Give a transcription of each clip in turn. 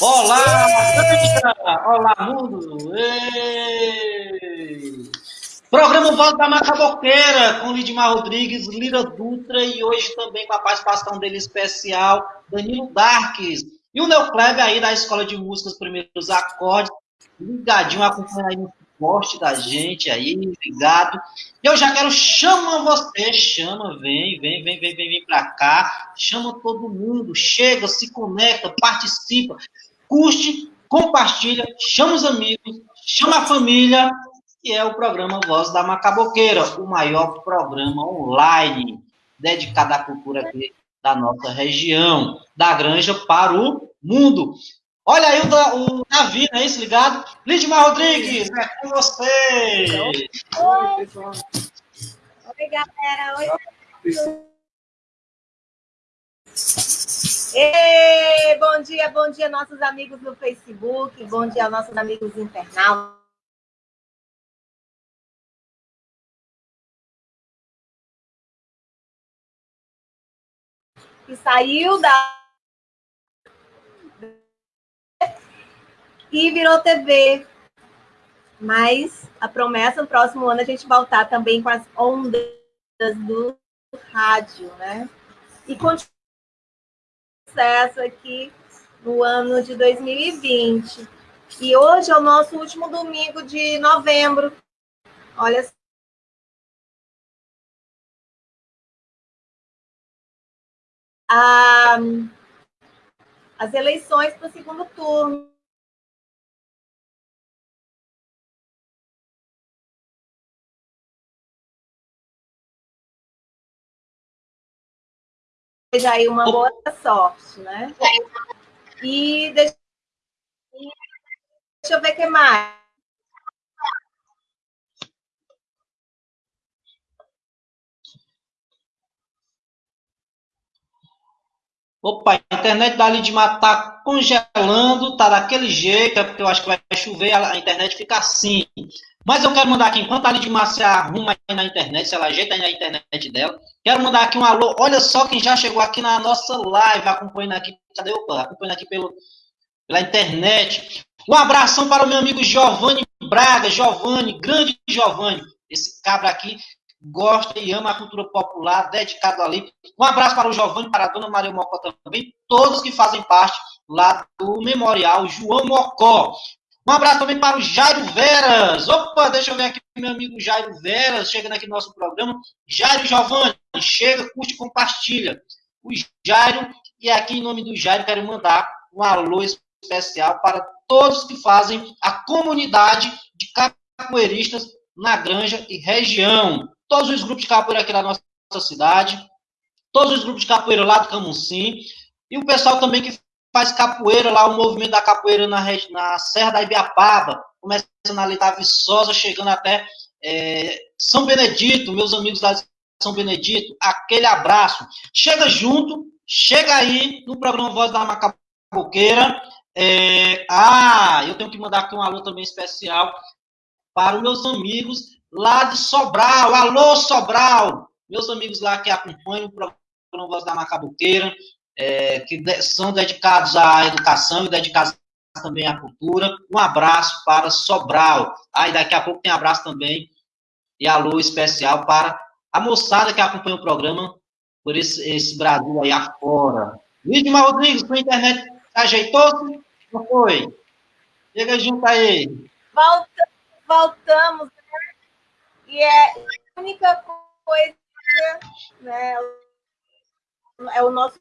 Olá, Olá, mundo! Ei! Programa Voz da Macaboqueira, com Lidmar Rodrigues, Lira Dutra e hoje também com a participação dele especial, Danilo Darques. E o Neoclebe aí da Escola de Música, os primeiros acordes, ligadinho, acompanhando aí no suporte da gente aí, ligado. Eu já quero, chama você, chama, vem, vem, vem, vem, vem, vem pra cá, chama todo mundo, chega, se conecta, participa, curte, compartilha, chama os amigos, chama a família, e é o programa Voz da Macaboqueira, o maior programa online dedicado à cultura aqui da nossa região, da granja para o mundo. Olha aí o, o Davi, não é isso, ligado? Lidmar Rodrigues, é com você! Oi, pessoal. Oi, galera. Oi. Ei, bom dia, bom dia, nossos amigos no Facebook, bom dia, nossos amigos internautas. Que saiu da. E virou TV. Mas a promessa no próximo ano a gente voltar também com as ondas do rádio, né? E continuar sucesso aqui no ano de 2020. E hoje é o nosso último domingo de novembro. Olha só. Ah, as eleições para o segundo turno. Seja aí uma boa sorte, né? E deixa, deixa eu ver o que mais. Opa, a internet da Lidmar tá congelando, tá daquele jeito, é porque eu acho que vai chover, a internet fica assim. Mas eu quero mandar aqui, enquanto a Lidmar se arruma aí na internet, se ela ajeita aí na internet dela, quero mandar aqui um alô. Olha só quem já chegou aqui na nossa live, acompanhando aqui, cadê? Acompanhando aqui pelo, pela internet. Um abração para o meu amigo Giovanni Braga, Giovanni, grande Giovanni. Esse cabra aqui gosta e ama a cultura popular, dedicado ali. Um abraço para o Giovanni, para a dona Maria Mocó também, todos que fazem parte lá do Memorial João Mocó. Um abraço também para o Jairo Veras. Opa, deixa eu ver aqui meu amigo Jairo Veras, chegando aqui no nosso programa. Jairo Giovanni, chega, curte, compartilha. O Jairo, e aqui em nome do Jairo, quero mandar um alô especial para todos que fazem a comunidade de capoeiristas na Granja e região. Todos os grupos de capoeira aqui da nossa cidade, todos os grupos de capoeira lá do Camusim, e o pessoal também que faz capoeira lá, o movimento da capoeira na, na Serra da Ibiapaba, começando ali da Viçosa, chegando até é, São Benedito, meus amigos da São Benedito, aquele abraço. Chega junto, chega aí no programa Voz da Macaboqueira. É, ah, eu tenho que mandar aqui um alô também especial para os meus amigos lá de Sobral. Alô, Sobral! Meus amigos lá que acompanham o programa Voz da Macaboqueira é, que são dedicados à educação e dedicados também à cultura. Um abraço para Sobral. Aí daqui a pouco tem abraço também e alô especial para a moçada que acompanha o programa por esse, esse Brasil aí afora. Lidmar Rodrigues, sua internet ajeitou-se? Não foi? Chega junto aí. Volta, voltamos, né? E é a única coisa, né? É o nosso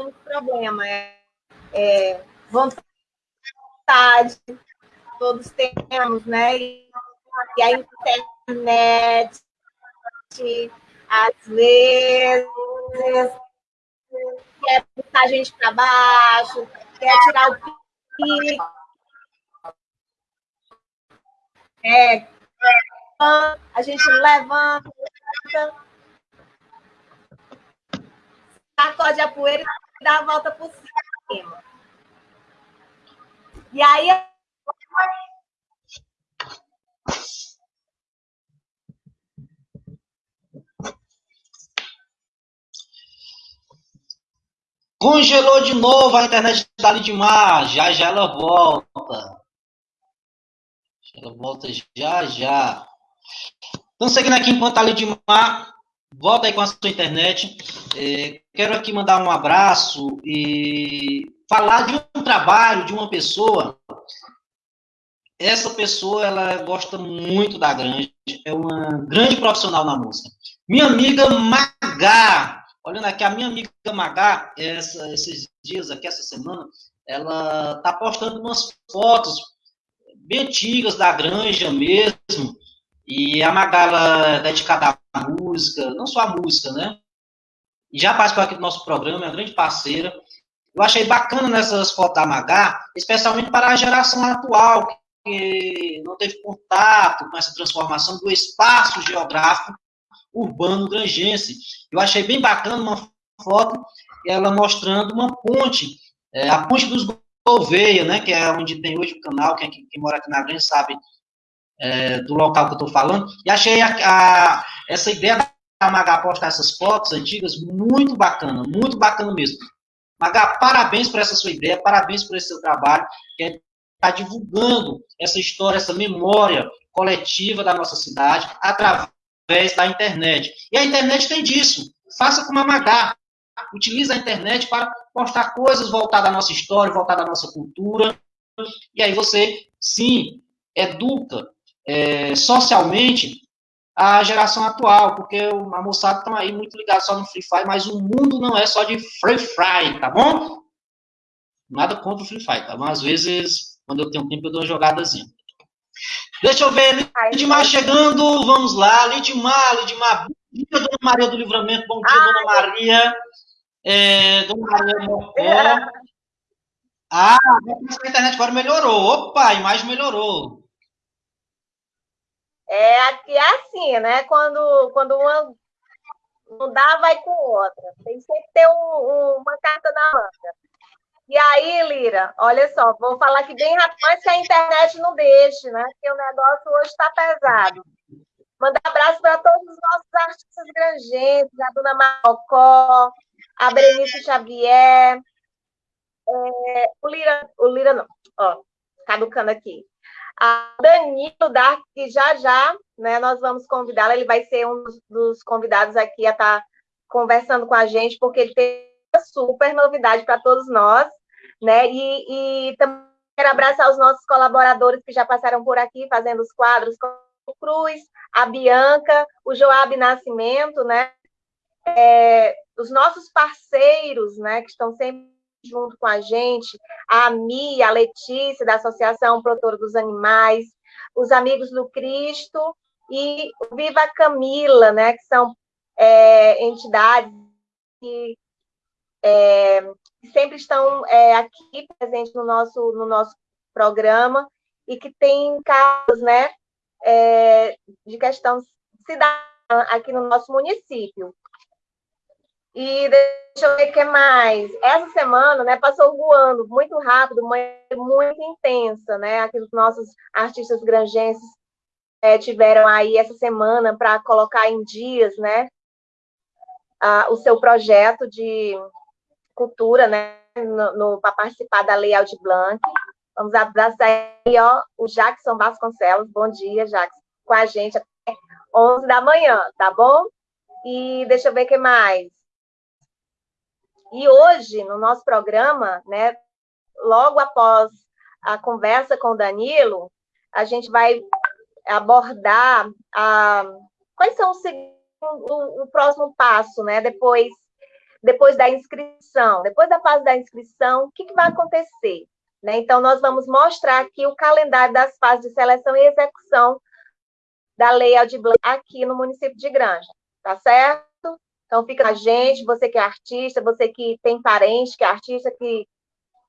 único problema. É, é vontade, todos temos, né? E, e a internet, às vezes, quer botar a gente para baixo, quer tirar o pique. É, a gente levanta, sacode a poeira dá a volta por cima. E aí. Congelou de novo a internet da Lidmar. Já já ela volta. Ela volta já já. Então, seguindo aqui enquanto a Lidmar volta aí com a sua internet. É, quero aqui mandar um abraço e falar de um trabalho de uma pessoa. Essa pessoa, ela gosta muito da granja, é uma grande profissional na música. Minha amiga Magá, Olhando aqui, a minha amiga Magá, essa, esses dias aqui, essa semana, ela tá postando umas fotos bem antigas da granja mesmo. E a Magá, ela é dedicada à música, não só à música, né? Já participou aqui do nosso programa, é uma grande parceira. Eu achei bacana nessas fotos da Magá, especialmente para a geração atual, que não teve contato com essa transformação do espaço geográfico urbano grangense. Eu achei bem bacana uma foto, ela mostrando uma ponte, é, a ponte dos Gouveia, né, que é onde tem hoje o canal, quem, quem mora aqui na Grande sabe é, do local que eu estou falando, e achei a, a, essa ideia da Magá postar essas fotos antigas muito bacana, muito bacana mesmo. Magá, parabéns por essa sua ideia, parabéns por esse seu trabalho, que está divulgando essa história, essa memória coletiva da nossa cidade, através da internet. E a internet tem disso. Faça como a Magá. Utilize a internet para postar coisas voltadas à nossa história, voltadas à nossa cultura. E aí você, sim, educa é, socialmente a geração atual, porque a moçada está aí muito ligada só no Free Fire, mas o mundo não é só de Free Fire, tá bom? Nada contra o Free Fire, tá bom? Às vezes, quando eu tenho tempo, eu dou uma jogadazinha. Deixa eu ver, Lidmar chegando, vamos lá, Lidmar, Lidmar, bom dia, Dona Maria do Livramento, bom dia, Ai. Dona Maria, é, Dona Maria Mocó. É. Ah, a internet agora melhorou, opa, a imagem melhorou. É, aqui é assim, né, quando, quando uma não dá, vai com outra, tem que ter um, um, uma carta na manga. E aí, Lira, olha só, vou falar aqui bem rápido, mas que a internet não deixe, né? Porque o negócio hoje está pesado. Mandar abraço para todos os nossos artistas grangenses, a Dona Marocó, a Berenice Xavier, é, o Lira, o Lira não, ó, caducando aqui. A Danilo Dark, que já já, né, nós vamos convidá-la, ele vai ser um dos convidados aqui a estar tá conversando com a gente, porque ele tem uma super novidade para todos nós né? E, e também quero abraçar os nossos colaboradores que já passaram por aqui fazendo os quadros, o Cruz, a Bianca, o Joab Nascimento, né? É, os nossos parceiros, né, que estão sempre junto com a gente, a Mi, a Letícia, da Associação Protetora dos Animais, os Amigos do Cristo e o Viva Camila, né, que são é, entidades que é, sempre estão é, aqui presentes no nosso, no nosso programa e que tem casos né, é, de questão cidadã aqui no nosso município. E deixa eu ver o que mais. Essa semana, né, passou voando muito rápido, muito intensa, né? Aqui os nossos artistas grangenses é, tiveram aí essa semana para colocar em dias, né, a, o seu projeto de cultura, né, para participar da Lei Aldir Blanc. Vamos abraçar aí, ó, o Jackson Vasconcelos. Bom dia, Jackson, com a gente até 11 da manhã, tá bom? E deixa eu ver o que mais. E hoje, no nosso programa, né, logo após a conversa com o Danilo, a gente vai abordar a, quais são os, o, o próximo passo, né, depois depois da inscrição. Depois da fase da inscrição, o que, que vai acontecer? Né? Então, nós vamos mostrar aqui o calendário das fases de seleção e execução da Lei Aldir aqui no município de Granja, tá certo? Então, fica a gente, você que é artista, você que tem parente que é artista, que,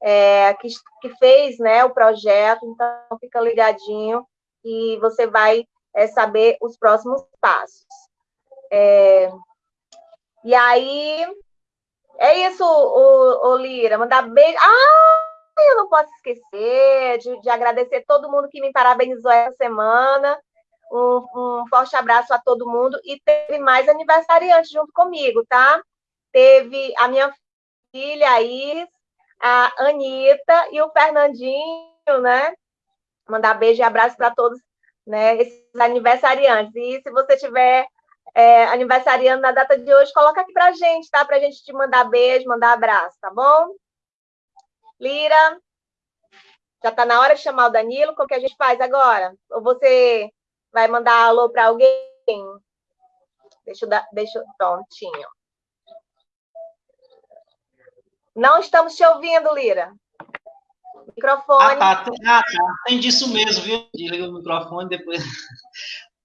é, que, que fez né, o projeto, então fica ligadinho e você vai é, saber os próximos passos. É, e aí, é isso, o, o Lira, mandar beijo. Ah, eu não posso esquecer de, de agradecer todo mundo que me parabenizou essa semana. Um, um, forte abraço a todo mundo. E teve mais aniversariantes junto comigo, tá? Teve a minha Cecília, a Iris, a Anitta e o Fernandinho, né? Mandar beijo e abraço para todos né, esses aniversariantes. E se você tiver é, aniversariando na data de hoje, coloca aqui para gente, tá? Para a gente te mandar beijo, mandar abraço, tá bom? Lira, já está na hora de chamar o Danilo, como que a gente faz agora? Ou você vai mandar alô para alguém? Deixa eu dar, deixa eu, prontinho. Não estamos te ouvindo, Lira. Microfone. Ah, tá. Ah, tá. Tem disso mesmo, viu? Desliga o microfone depois.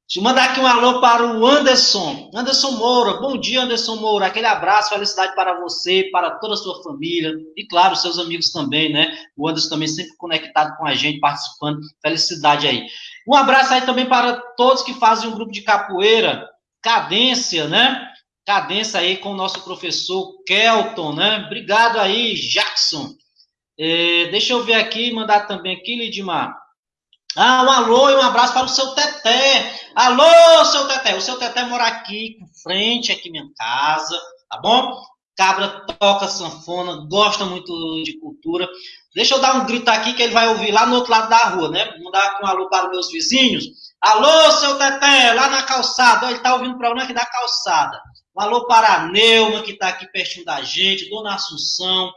Deixa eu mandar aqui um alô para o Anderson. Anderson Moura. Bom dia, Anderson Moura. Aquele abraço, felicidade para você, para toda a sua família e, claro, seus amigos também, né? O Anderson também sempre conectado com a gente, participando. Felicidade aí. Um abraço aí também para todos que fazem um grupo de capoeira, Cadência, né? Cadência aí com o nosso professor Kelton, né? Obrigado aí, Jackson. É, deixa eu ver aqui, mandar também aqui, Lidmar. Ah, um alô e um abraço para o seu Teté. Alô, seu Teté. O seu Teté mora aqui, com frente, aqui minha casa, tá bom? Cabra toca sanfona, gosta muito de cultura. Deixa eu dar um grito aqui que ele vai ouvir lá no outro lado da rua, né? Mandar um alô para os meus vizinhos. Alô, seu Teté, lá na calçada. Ele está ouvindo para onde aqui da calçada. Um alô para a Neuma, que está aqui pertinho da gente, Dona Assunção,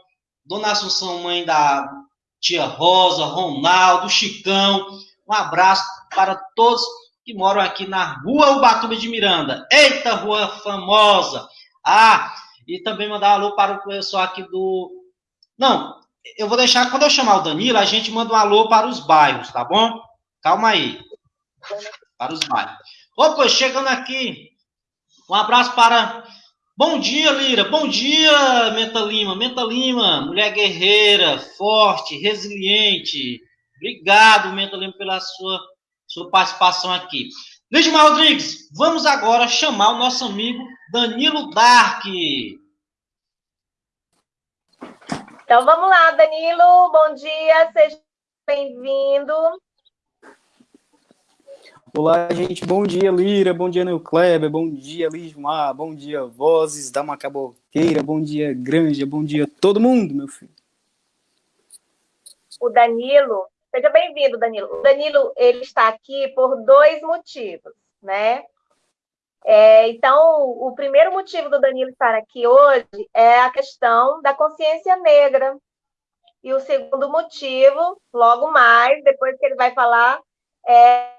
Dona Assunção, mãe da tia Rosa, Ronaldo, Chicão. Um abraço para todos que moram aqui na Rua Ubatuba de Miranda. Eita, rua famosa! Ah, e também mandar um alô para o pessoal aqui do. Não, eu vou deixar, quando eu chamar o Danilo, a gente manda um alô para os bairros, tá bom? Calma aí. Para os bairros. Opa, chegando aqui. Um abraço para Bom dia, Lira. Bom dia, Menta Lima. Menta Lima, mulher guerreira, forte, resiliente. Obrigado, Menta Lima, pela sua, sua participação aqui. Lidmar Rodrigues, vamos agora chamar o nosso amigo Danilo Dark. Então vamos lá, Danilo. Bom dia, seja bem-vindo. Olá, gente. Bom dia, Lira. Bom dia, Kleber. Bom dia, Lismar. Bom dia, Vozes da Macaboqueira. Bom dia, Granja. Bom dia, todo mundo, meu filho. O Danilo, seja bem-vindo, Danilo. O Danilo, ele está aqui por dois motivos, né? É, então, o primeiro motivo do Danilo estar aqui hoje é a questão da consciência negra. E o segundo motivo, logo mais, depois que ele vai falar, é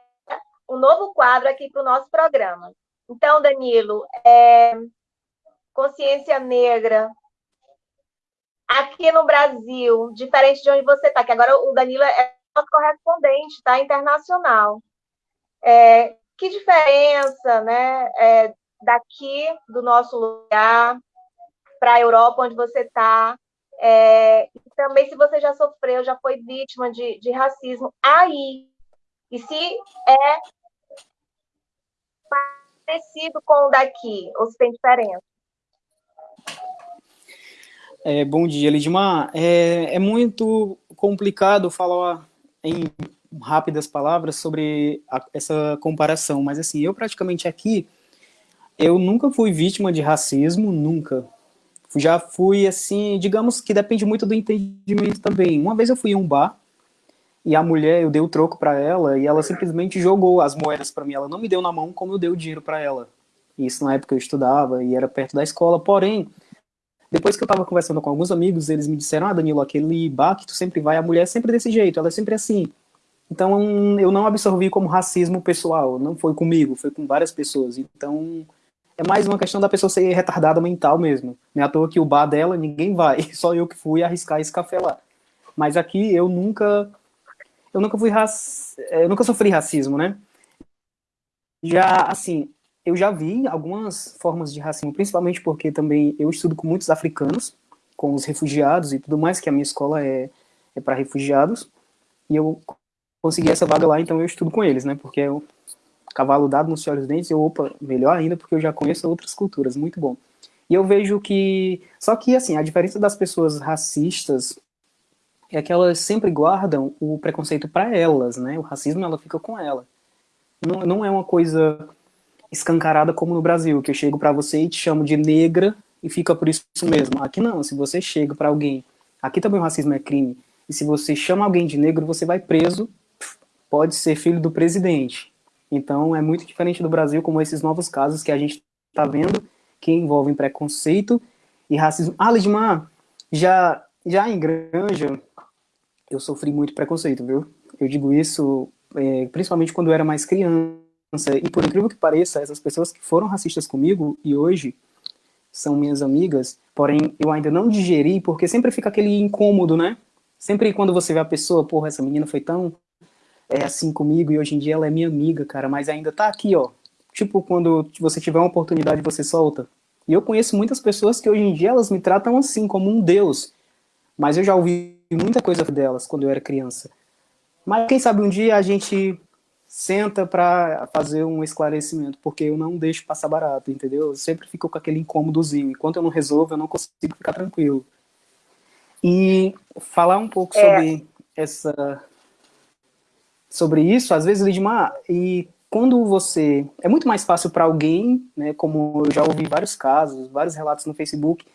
um novo quadro aqui para o nosso programa. Então, Danilo, é, consciência negra aqui no Brasil, diferente de onde você está, que agora o Danilo é nosso correspondente, tá? Internacional. É, que diferença, né, é, daqui do nosso lugar para a Europa, onde você está, é, também se você já sofreu, já foi vítima de, de racismo aí, e se é parecido com o daqui, ou se tem diferença? É, bom dia, Lidmar. É, é muito complicado falar em rápidas palavras sobre a, essa comparação, mas assim, eu praticamente aqui, eu nunca fui vítima de racismo, nunca. Já fui assim, digamos que depende muito do entendimento também. Uma vez eu fui em um bar, e a mulher, eu dei o troco para ela e ela simplesmente jogou as moedas para mim. Ela não me deu na mão como eu dei o dinheiro para ela. Isso na época eu estudava e era perto da escola. Porém, depois que eu tava conversando com alguns amigos, eles me disseram: Ah, Danilo, aquele bar que tu sempre vai, a mulher é sempre desse jeito, ela é sempre assim. Então eu não absorvi como racismo pessoal, não foi comigo, foi com várias pessoas. Então é mais uma questão da pessoa ser retardada mental mesmo. Não é à toa que o bar dela ninguém vai, só eu que fui arriscar esse café lá. Mas aqui eu nunca eu nunca fui rac... eu nunca sofri racismo, né? Já, assim, eu já vi algumas formas de racismo, principalmente porque também eu estudo com muitos africanos, com os refugiados e tudo mais, que a minha escola é, é para refugiados, e eu consegui essa vaga lá, então eu estudo com eles, né? Porque é o cavalo dado nos olhos dentes, eu, opa, melhor ainda, porque eu já conheço outras culturas, muito bom. E eu vejo que, só que, assim, a diferença das pessoas racistas é que elas sempre guardam o preconceito para elas, né? O racismo ela fica com ela. Não, não é uma coisa escancarada como no Brasil, que eu chego para você e te chamo de negra e fica por isso mesmo. Aqui não, se você chega para alguém, aqui também o racismo é crime, e se você chama alguém de negro, você vai preso, pode ser filho do presidente. Então é muito diferente do Brasil, como esses novos casos que a gente está vendo, que envolvem preconceito e racismo. Ah, Lidmar, já, já em Granja, eu sofri muito preconceito, viu? Eu digo isso é, principalmente quando eu era mais criança, e por incrível que pareça, essas pessoas que foram racistas comigo e hoje são minhas amigas, porém eu ainda não digeri, porque sempre fica aquele incômodo, né? Sempre quando você vê a pessoa, porra, essa menina foi tão é, assim comigo e hoje em dia ela é minha amiga, cara, mas ainda tá aqui, ó. Tipo, quando você tiver uma oportunidade, você solta. E eu conheço muitas pessoas que hoje em dia elas me tratam assim, como um deus. Mas eu já ouvi muita coisa delas quando eu era criança. Mas quem sabe um dia a gente senta para fazer um esclarecimento, porque eu não deixo passar barato, entendeu? Eu sempre fico com aquele incômodozinho. Enquanto eu não resolvo, eu não consigo ficar tranquilo. E falar um pouco é. sobre essa sobre isso, às vezes, Lidmar, e quando você... É muito mais fácil para alguém, né, como eu já ouvi vários casos, vários relatos no Facebook,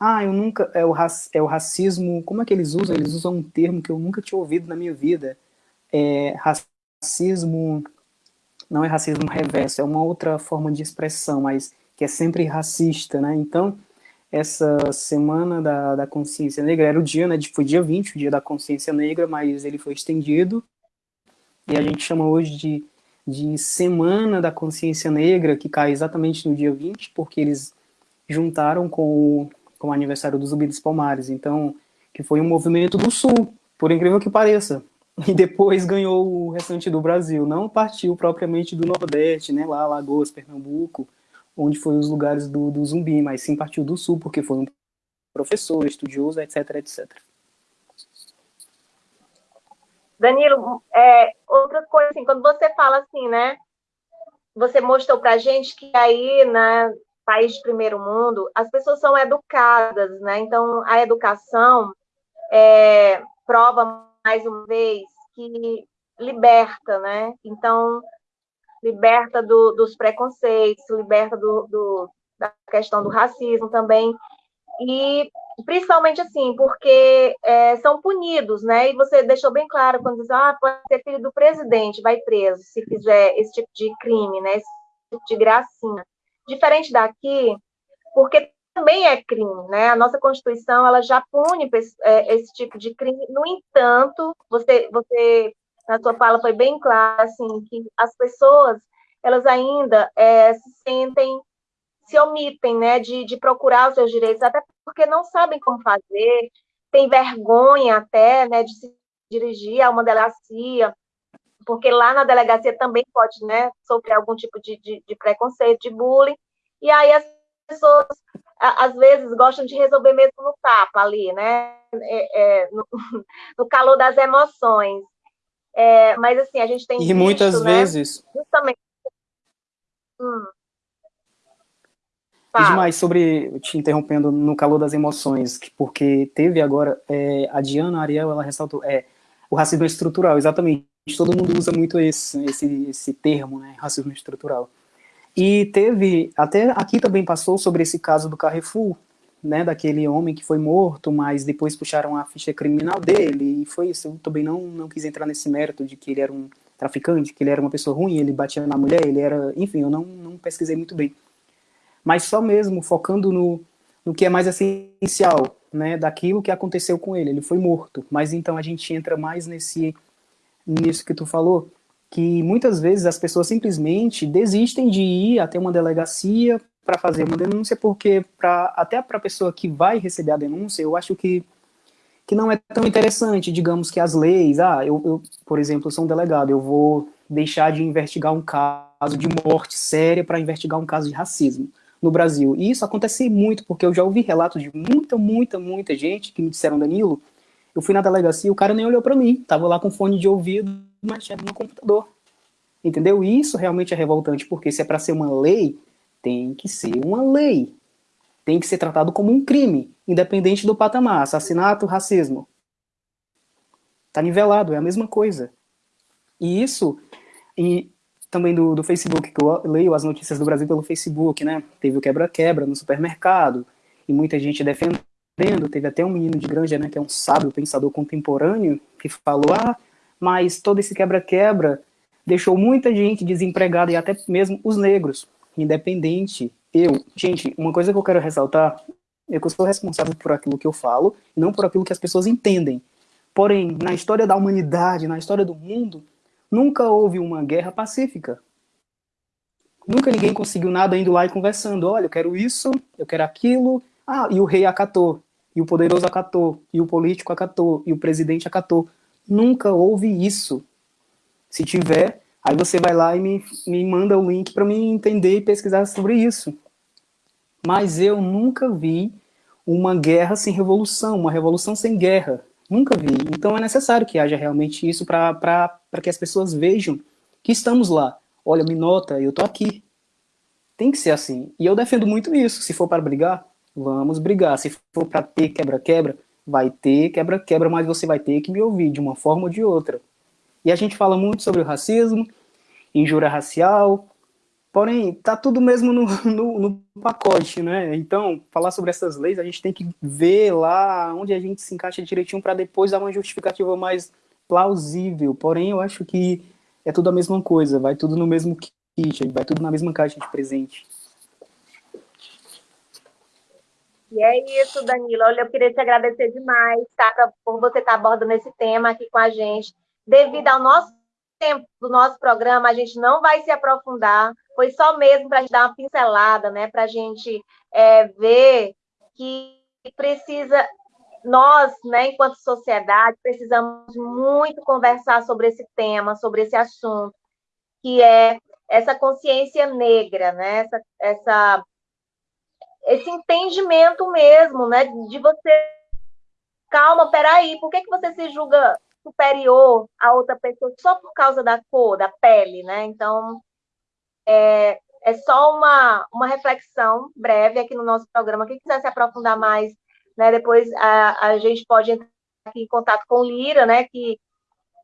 ah, eu nunca... É o, é o racismo... Como é que eles usam? Eles usam um termo que eu nunca tinha ouvido na minha vida é, racismo, não é racismo reverso, é uma outra forma de expressão, mas que é sempre racista, né? Então, essa semana da, da consciência negra, era o dia, né, foi dia 20, o dia da consciência negra, mas ele foi estendido, e a gente chama hoje de, de Semana da Consciência Negra, que cai exatamente no dia 20, porque eles juntaram com o, com o aniversário do Zumbi dos Palmares, então, que foi um movimento do Sul, por incrível que pareça, e depois ganhou o restante do Brasil. Não partiu propriamente do Nordeste, né, lá Alagoas, Pernambuco, onde foi os lugares do, do zumbi, mas sim partiu do Sul, porque foi um professor, estudioso, etc, etc. Danilo, é, outra coisa, assim, quando você fala assim, né, você mostrou pra gente que aí, né, país de primeiro mundo, as pessoas são educadas, né, então a educação é, prova mais uma vez, que liberta, né? Então, liberta do, dos preconceitos, liberta do, do, da questão do racismo também, e principalmente assim, porque é, são punidos, né? E você deixou bem claro quando diz, ah, pode ser filho do presidente, vai preso se fizer esse tipo de crime, né? Esse tipo de gracinha. Diferente daqui, porque também é crime, né? A nossa Constituição ela já pune esse, é, esse tipo de crime. No entanto, você, você na sua fala foi bem claro assim que as pessoas elas ainda é, se sentem se omitem, né, de, de procurar os seus direitos, até porque não sabem como fazer, tem vergonha até, né, de se dirigir a uma delegacia, porque lá na delegacia também pode, né, sofrer algum tipo de, de, de preconceito, de bullying, e aí as pessoas às vezes gostam de resolver mesmo no tapa ali, né? É, é, no, no, calor das emoções. É, mas assim, a gente tem. E visto, muitas né, vezes. Justamente. Hum. E demais sobre, te interrompendo, no calor das emoções, porque teve agora, é, a Diana Ariel, ela ressaltou, é, o racismo estrutural, exatamente, todo mundo usa muito esse, esse, esse termo, né, racismo estrutural. E teve, até aqui também passou sobre esse caso do Carrefour, né, daquele homem que foi morto, mas depois puxaram a ficha criminal dele, e foi isso, eu também não, não quis entrar nesse mérito de que ele era um traficante, que ele era uma pessoa ruim, ele batia na mulher, ele era, enfim, eu não, não pesquisei muito bem. Mas só mesmo focando no, no que é mais essencial, né, daquilo que aconteceu com ele, ele foi morto, mas então a gente entra mais nesse, nisso que tu falou, que muitas vezes as pessoas simplesmente desistem de ir até uma delegacia para fazer uma denúncia, porque pra, até para a pessoa que vai receber a denúncia, eu acho que, que não é tão interessante, digamos que as leis, ah, eu, eu por exemplo, sou um delegado, eu vou deixar de investigar um caso de morte séria para investigar um caso de racismo no Brasil. E isso acontece muito, porque eu já ouvi relatos de muita, muita, muita gente que me disseram, Danilo, eu fui na delegacia, o cara nem olhou para mim, tava lá com fone de ouvido, mexendo no computador. Entendeu? Isso realmente é revoltante, porque se é para ser uma lei, tem que ser uma lei. Tem que ser tratado como um crime, independente do patamar, assassinato, racismo. Tá nivelado, é a mesma coisa. E isso, e também do, do Facebook, que eu leio as notícias do Brasil pelo Facebook, né? Teve o quebra-quebra no supermercado, e muita gente defendendo. Teve até um menino de Granja, né, que é um sábio pensador contemporâneo, que falou: ah, mas todo esse quebra-quebra deixou muita gente desempregada e até mesmo os negros, independente. Eu, gente, uma coisa que eu quero ressaltar é que eu sou responsável por aquilo que eu falo, não por aquilo que as pessoas entendem. Porém, na história da humanidade, na história do mundo, nunca houve uma guerra pacífica. Nunca ninguém conseguiu nada indo lá e conversando. Olha, eu quero isso, eu quero aquilo. Ah, e o rei acatou, e o poderoso acatou, e o político acatou, e o presidente acatou. Nunca houve isso. Se tiver, aí você vai lá e me, me manda o link para mim entender e pesquisar sobre isso mas eu nunca vi uma guerra sem revolução, uma revolução sem guerra. Nunca vi. Então é necessário que haja realmente isso para que as pessoas vejam que estamos lá. Olha, me nota, eu tô aqui. Tem que ser assim. E eu defendo muito isso. Se for para brigar, vamos brigar. Se for para ter quebra-quebra, vai ter quebra-quebra, mas você vai ter que me ouvir de uma forma ou de outra. E a gente fala muito sobre o racismo, injúria racial, Porém, tá tudo mesmo no, no, no, pacote, né? Então, falar sobre essas leis, a gente tem que ver lá onde a gente se encaixa direitinho para depois dar uma justificativa mais plausível. Porém, eu acho que é tudo a mesma coisa, vai tudo no mesmo kit, vai tudo na mesma caixa de presente. E é isso, Danilo. Olha, eu queria te agradecer demais tá, por você estar abordando esse tema aqui com a gente. Devido ao nosso tempo do nosso programa, a gente não vai se aprofundar, foi só mesmo para a gente dar uma pincelada, né, para a gente é, ver que precisa, nós, né, enquanto sociedade, precisamos muito conversar sobre esse tema, sobre esse assunto, que é essa consciência negra, né, essa, essa esse entendimento mesmo, né, de você calma, peraí, por que, que você se julga superior a outra pessoa só por causa da cor, da pele, né? Então, é, é só uma, uma reflexão breve aqui no nosso programa. Quem quiser se aprofundar mais, né, depois a, a gente pode entrar aqui em contato com Lira, né, que,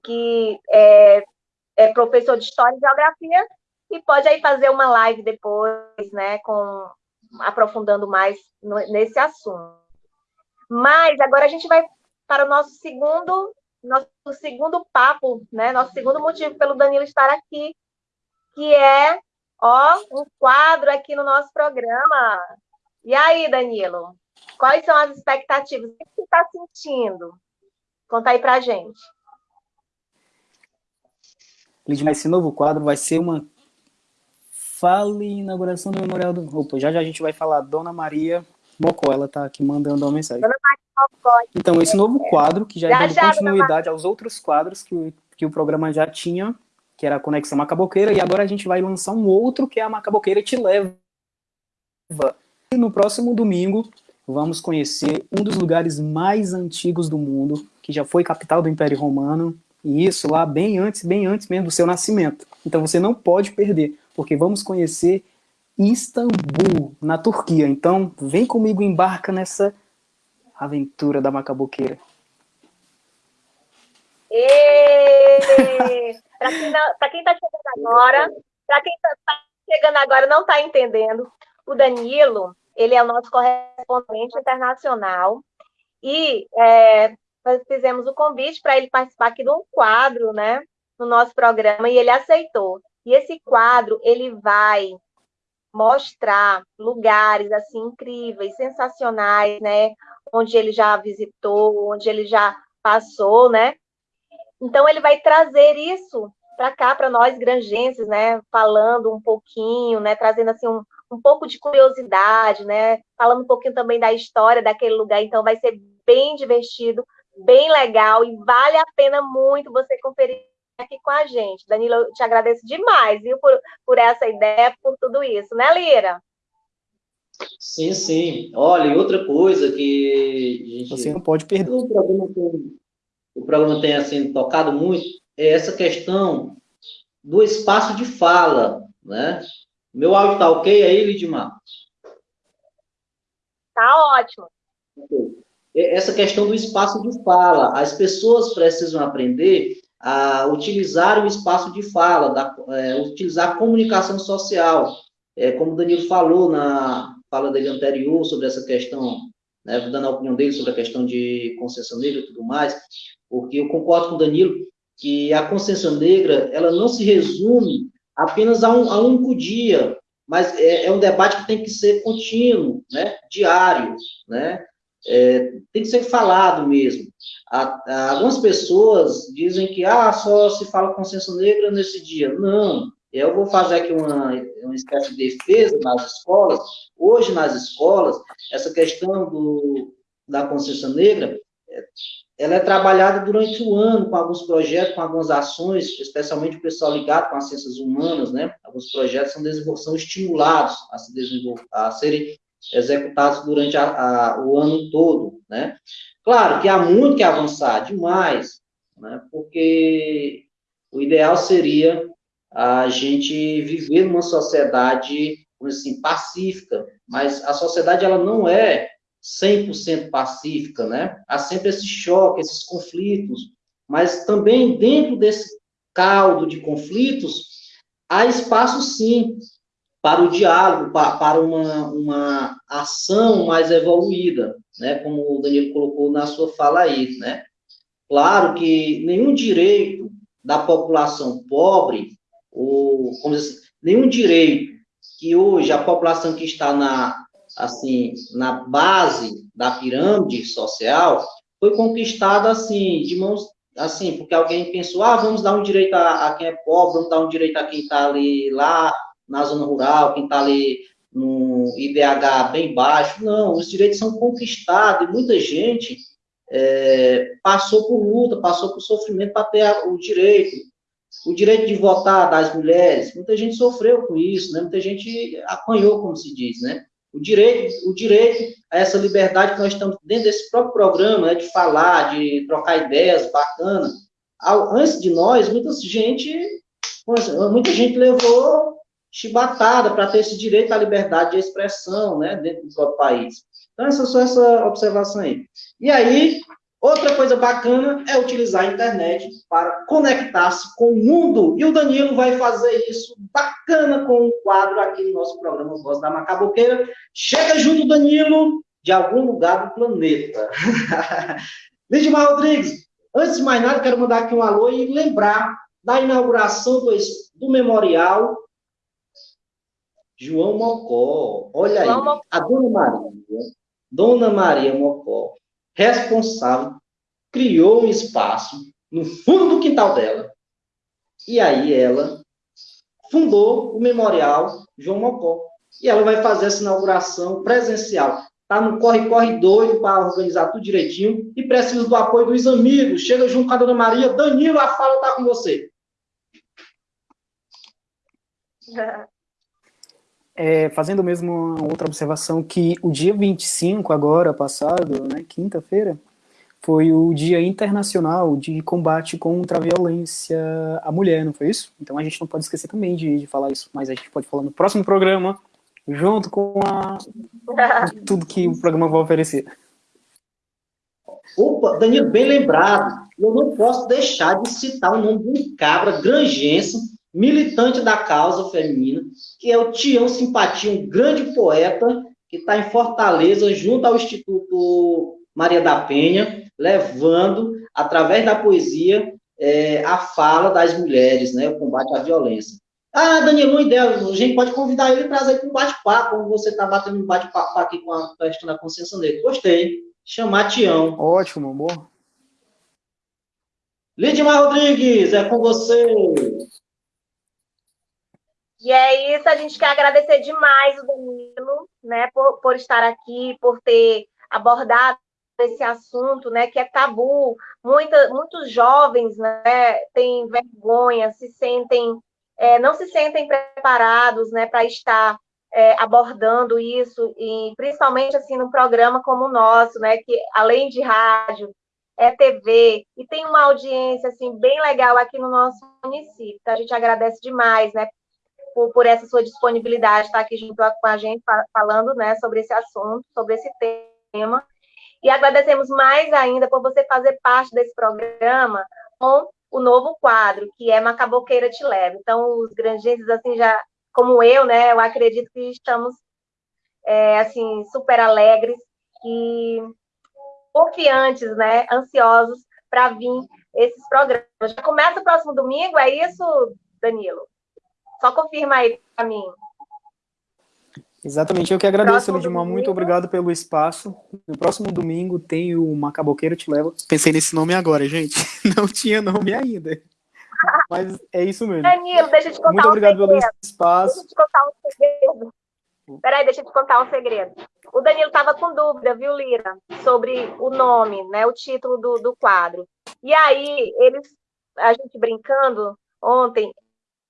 que é, é professor de História e Geografia, e pode aí fazer uma live depois, né, com, aprofundando mais nesse assunto. Mas agora a gente vai para o nosso segundo nosso segundo papo, né? Nosso segundo motivo pelo Danilo estar aqui, que é, ó, um quadro aqui no nosso programa. E aí, Danilo? Quais são as expectativas? O que você está sentindo? Conta aí pra gente. Lidmar, esse novo quadro vai ser uma fale inauguração do Memorial do... Opa, já já a gente vai falar Dona Maria Mocó, ela está aqui mandando uma mensagem. Dona Maria então, esse novo quadro, que já, já é dando continuidade aos outros quadros que, que o programa já tinha, que era a Conexão Macaboqueira, e agora a gente vai lançar um outro, que é a Macaboqueira Te Leva. E no próximo domingo, vamos conhecer um dos lugares mais antigos do mundo, que já foi capital do Império Romano, e isso lá bem antes, bem antes mesmo do seu nascimento. Então você não pode perder, porque vamos conhecer Istambul, na Turquia. Então vem comigo, embarca nessa Aventura da Macaboqueira. Para quem está chegando agora, para quem está tá chegando agora não está entendendo, o Danilo, ele é o nosso correspondente internacional e é, nós fizemos o convite para ele participar aqui de um quadro, né, no nosso programa e ele aceitou. E esse quadro ele vai mostrar lugares assim incríveis, sensacionais, né? Onde ele já visitou, onde ele já passou, né? Então ele vai trazer isso para cá para nós granjenses, né? Falando um pouquinho, né? Trazendo assim um, um pouco de curiosidade, né? Falando um pouquinho também da história daquele lugar. Então vai ser bem divertido, bem legal e vale a pena muito você conferir aqui com a gente. Danilo, eu te agradeço demais, viu, por, por essa ideia, por tudo isso, né, Lira? Sim, sim. Olha, e outra coisa que gente, você não pode perder. O programa, tem, o programa tem assim tocado muito é essa questão do espaço de fala, né? Meu áudio tá ok aí, Lidmar? Tá ótimo. Essa questão do espaço de fala, as pessoas precisam aprender a utilizar o espaço de fala, da, é, utilizar a comunicação social. É, como o Danilo falou na, fala dele anterior sobre essa questão, né, dando a opinião dele sobre a questão de consciência negra e tudo mais, porque eu concordo com o Danilo que a consciência negra, ela não se resume apenas a um, a um único dia, mas é, é, um debate que tem que ser contínuo, né, diário, né, é, tem que ser falado mesmo. algumas pessoas dizem que ah, só se fala consciência negra nesse dia. Não, eu vou fazer aqui uma, uma espécie de defesa nas escolas. Hoje, nas escolas, essa questão do, da consciência negra, ela é trabalhada durante o ano com alguns projetos, com algumas ações, especialmente o pessoal ligado com as ciências humanas, né? Alguns projetos são, são estimulados a, se a serem executados durante a, a, o ano todo, né? Claro que há muito que avançar, demais, né? Porque o ideal seria a gente viver numa sociedade, assim, pacífica, mas a sociedade, ela não é 100% pacífica, né? Há sempre esse choque, esses conflitos, mas também dentro desse caldo de conflitos, há espaço, sim, para o diálogo, para uma, uma ação mais evoluída, né? Como o Danilo colocou na sua fala aí, né? Claro que nenhum direito da população pobre, ou, como assim, nenhum direito que hoje a população que está na, assim, na base da pirâmide social, foi conquistada, assim, de mãos, assim, porque alguém pensou, ah, vamos dar um direito a, a quem é pobre, vamos dar um direito a quem está ali, lá, na zona rural, quem está ali no IDH bem baixo. Não, os direitos são conquistados e muita gente é, passou por luta, passou por sofrimento para ter o direito. O direito de votar das mulheres, muita gente sofreu com isso, né? muita gente apanhou, como se diz, né? O direito, o direito a essa liberdade que nós estamos dentro desse próprio programa, né, de falar, de trocar ideias, bacana. Antes de nós, muita gente, muita gente levou chibatada para ter esse direito à liberdade de expressão, né, dentro do próprio país. Então, essa só essa observação aí. E aí, outra coisa bacana é utilizar a internet para conectar-se com o mundo. E o Danilo vai fazer isso bacana com um quadro aqui no nosso programa Voz da Macaboqueira. Chega junto, Danilo, de algum lugar do planeta. Lidmar Rodrigues, antes de mais nada, quero mandar aqui um alô e lembrar da inauguração do, do memorial João Mocó. Olha João aí, Mocó. a Dona Maria, Dona Maria Mocó, responsável, criou um espaço no fundo do quintal dela. E aí ela fundou o Memorial João Mocó. E ela vai fazer essa inauguração presencial. Tá no corre-corre doido para organizar tudo direitinho e precisa do apoio dos amigos. Chega junto com a Dona Maria. Danilo, a fala está com você. É, fazendo mesmo uma outra observação, que o dia 25, agora passado, né, quinta-feira, foi o Dia Internacional de Combate contra a Violência à Mulher, não foi isso? Então a gente não pode esquecer também de, de falar isso, mas a gente pode falar no próximo programa, junto com a, tudo que o programa vai oferecer. Opa, Danilo, bem lembrado. Eu não posso deixar de citar o nome de um cabra grangense militante da causa feminina, que é o Tião Simpatia, um grande poeta que está em Fortaleza, junto ao Instituto Maria da Penha, levando, através da poesia, é, a fala das mulheres, né, o combate à violência. Ah, Danilo, uma ideia, a gente pode convidar ele e trazer para um bate-papo, como você está batendo um bate-papo aqui com a questão da consciência negra. Gostei. Chamar Tião. Ótimo, amor. Lidmar Rodrigues, é com você. E é isso, a gente quer agradecer demais o Danilo, né, por, por estar aqui, por ter abordado esse assunto, né, que é tabu. Muita, muitos jovens, né, têm vergonha, se sentem, é, não se sentem preparados, né, para estar é, abordando isso e principalmente assim num programa como o nosso, né, que além de rádio é TV e tem uma audiência assim bem legal aqui no nosso município. Então, a gente agradece demais, né, por, por essa sua disponibilidade, estar aqui junto com a gente falando né, sobre esse assunto, sobre esse tema. E agradecemos mais ainda por você fazer parte desse programa com o novo quadro, que é Macaboqueira Te Leva. Então, os granjenses, assim, já, como eu, né, eu acredito que estamos é, assim, super alegres e confiantes, né, ansiosos para vir esses programas. Já começa o próximo domingo, é isso, Danilo? Só confirma aí para mim. Exatamente, eu que agradeço, Lidimar, muito obrigado pelo espaço. No próximo domingo tem o Macaboqueiro Te Leva. Pensei nesse nome agora, gente. Não tinha nome ainda. Mas é isso mesmo. Danilo, deixa eu te contar Muito obrigado um pelo espaço. Deixa eu te contar um segredo. Peraí, deixa eu te contar um segredo. O Danilo estava com dúvida, viu, Lira, sobre o nome, né, o título do, do quadro. E aí, eles, a gente brincando ontem,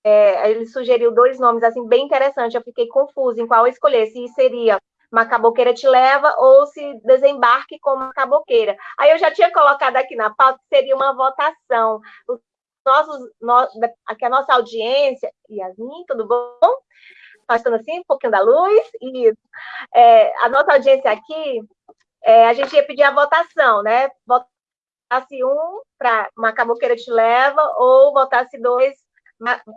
é, ele sugeriu dois nomes assim bem interessantes. Eu fiquei confusa em qual escolher, se seria Macaboqueira te leva ou se desembarque com Macaboqueira. Aí eu já tinha colocado aqui na pauta que seria uma votação. Os nossos, no, aqui a nossa audiência, Yasmin, tudo bom? Passando assim, um pouquinho da luz, e é, a nossa audiência aqui, é, a gente ia pedir a votação, né? Votasse um para Macaboqueira te leva, ou votasse dois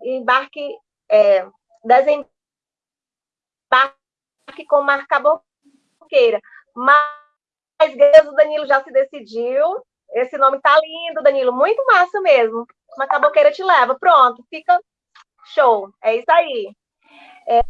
embarque, é, desembarque com marca boqueira. Mas, Deus, o Danilo já se decidiu. Esse nome tá lindo, Danilo, muito massa mesmo. Marca boqueira te leva. Pronto, fica show. É isso aí. É,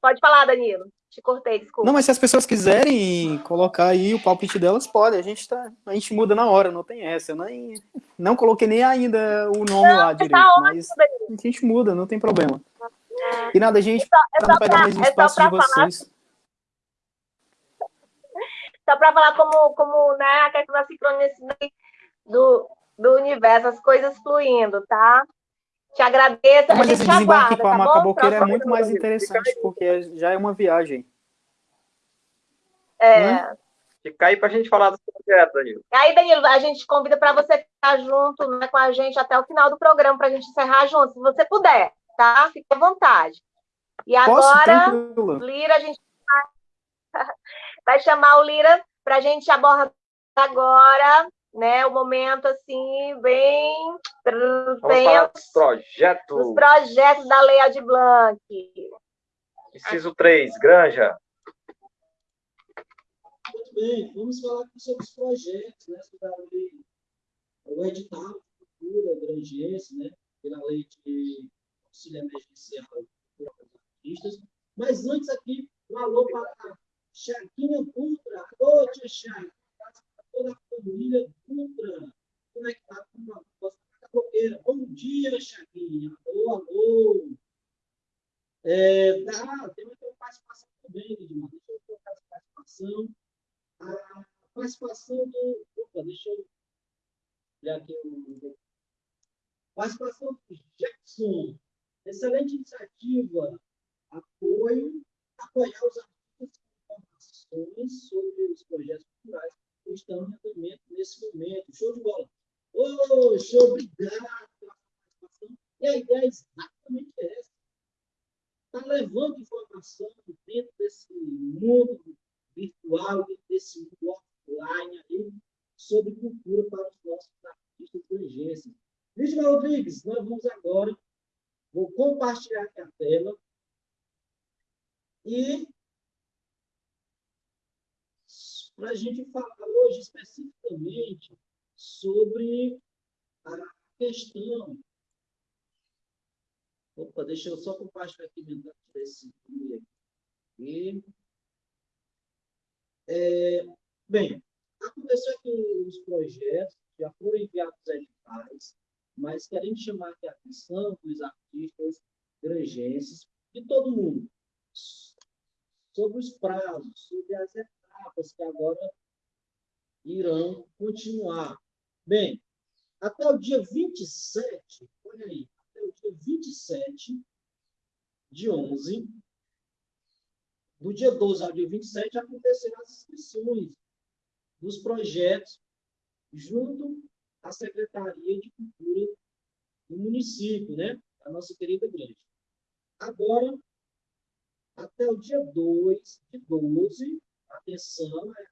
pode falar, Danilo. Te cortei, desculpa. Não, mas se as pessoas quiserem colocar aí o palpite delas, pode. A gente, tá, a gente muda na hora, não tem essa. Eu nem, não coloquei nem ainda o nome não, lá tá direito, tá mas a gente muda, não tem problema. E nada, a gente, é só, é não pegar mais espaço é de vocês. Só para falar como, como né, a questão da sincronicidade do, do universo, as coisas fluindo, tá? Te agradeço. Mas esse desembarque com a tá Macaboqueira é muito mais interessante, porque já é uma viagem. É. Né? Fica aí para a gente falar do projeto, Danilo. Aí, Danilo, a gente convida para você ficar junto né, com a gente até o final do programa, para a gente encerrar junto, se você puder, tá? Fique à vontade. E agora, Posso? Lira, a gente vai, vai chamar o Lira para a gente abordar agora né? O momento assim bem bem projetos. Os projetos da Lei Aldir Blanc. Inciso 3, Granja. Muito bem, vamos falar sobre os projetos, né? Sobre a lei, o edital de cultura grangense, né? Pela lei de auxílio emergencial para os artistas. Mas antes aqui, um alô para a Chaquinha Putra. Alô, tia Chaco toda a família Dutra, conectada com uma nossa capoeira. Bom dia, Chaguinha. Alô, alô. É, dá, tem uma participação também, Lidmar. Deixa eu colocar essa participação. A participação do. Opa, deixa eu olhar aqui o. Participação do Jackson. Excelente iniciativa. Apoio, apoiar os artistas com informações sobre os projetos culturais estão em andamento nesse momento. Show de bola. Ô, oh, show, obrigado pela participação. E a ideia é exatamente essa. Está levando informação dentro desse mundo virtual, desse mundo offline aí, sobre cultura para os nossos artistas estrangeiros. Vítima Rodrigues, nós vamos agora, vou compartilhar aqui a tela e para a gente falar hoje especificamente sobre a questão. Opa, deixa eu só compartilhar aqui esse aqui. É, bem, aconteceu que os projetos já foram enviados editais, mas queremos chamar aqui a atenção dos artistas grangenses, de todo mundo, sobre os prazos, sobre as etapas que agora irão continuar. Bem, até o dia 27, olha aí, até o dia 27 de 11, do dia 12 ao dia 27, acontecerão as inscrições dos projetos junto à Secretaria de Cultura do município, né? A nossa querida igreja. Agora, até o dia 2 de 12, atenção, é,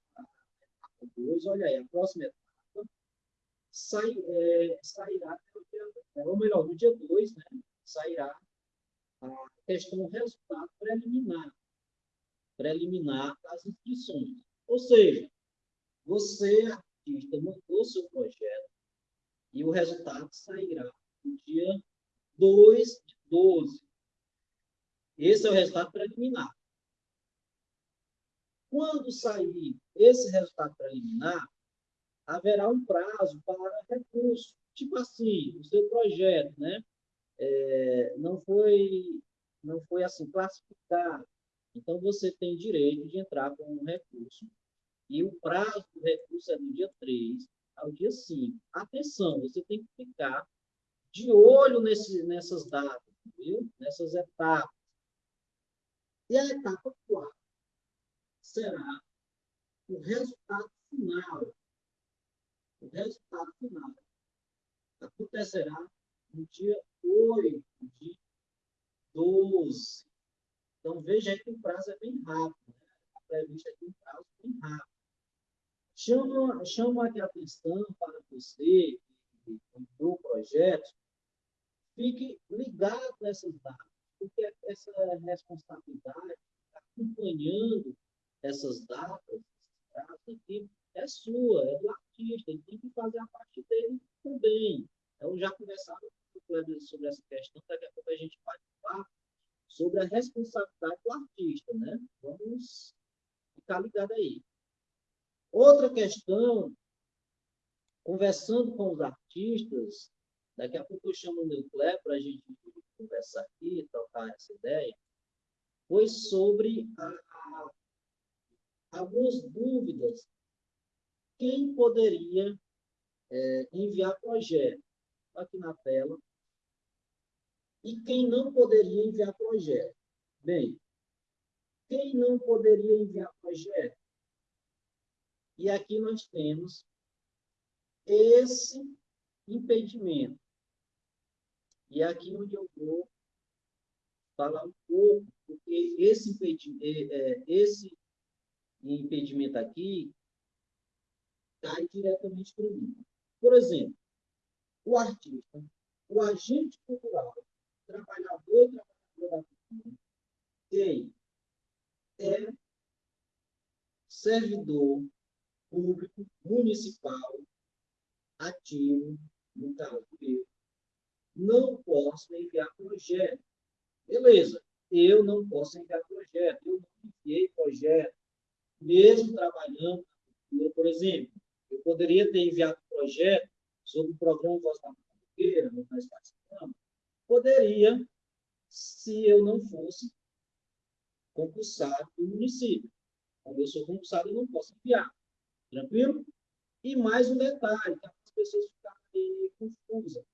2, olha aí, a próxima etapa sai, é, sairá, ou melhor, no dia 2, né, sairá a questão resultado preliminar. preliminar das inscrições. Ou seja, você, artista, mandou seu projeto e o resultado sairá no dia 2 de 12. Esse é o resultado preliminar. Quando sair esse resultado preliminar, haverá um prazo para recurso. Tipo assim, o seu projeto, né? É, não foi não foi assim classificado. Então você tem direito de entrar com um recurso e o prazo do recurso é do dia 3 ao dia 5. Atenção, você tem que ficar de olho nesse, nessas datas, viu? nessas etapas. E a etapa 4 será o resultado final. O resultado final acontecerá no dia 8 de 12. Então, veja que o prazo é bem rápido. Né? A prevista aqui um prazo bem rápido. Chama, chama aqui a atenção para você que entrou o projeto, fique ligado nessas datas, porque essa responsabilidade, acompanhando essas datas, aqui, é sua, é do artista, ele tem que fazer a parte dele também. Eu já conversava com o sobre essa questão, daqui a pouco a gente vai falar sobre a responsabilidade do artista, né? Vamos ficar ligado aí. Outra questão, conversando com os artistas, daqui a pouco eu chamo o Neuclé para a gente conversar aqui, trocar essa ideia, foi sobre a, a, algumas dúvidas. Quem poderia é, enviar projeto? Aqui na tela. E quem não poderia enviar projeto? Bem, quem não poderia enviar projeto? E aqui nós temos esse impedimento. E é aqui onde eu vou falar um pouco, porque esse impedimento, esse impedimento aqui cai diretamente para mim. Por exemplo, o artista, o agente cultural, trabalhador e trabalhadora da cultura, tem é servidor público municipal ativo, no caso eu, não posso enviar projeto. Beleza, eu não posso enviar projeto, eu não enviei projeto, mesmo trabalhando por exemplo. Eu poderia ter enviado projeto sobre o programa Voz da Mangueira, onde nós participamos. Poderia, se eu não fosse concursado do município. Como eu sou concursado, eu não posso enviar. Tranquilo? E mais um detalhe, que as pessoas ficarem confusas.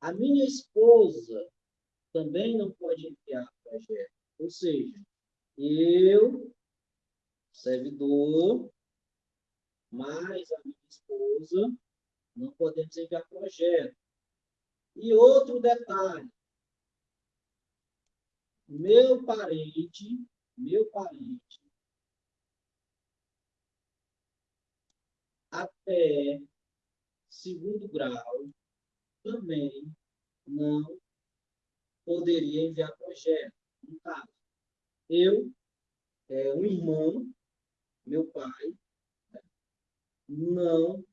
A minha esposa também não pode enviar projeto. Ou seja, eu, servidor, mais a minha esposa, não podemos enviar projeto. E outro detalhe, meu parente, meu parente, até segundo grau também não poderia enviar projeto. No caso, eu, é, um irmão, meu pai, né, não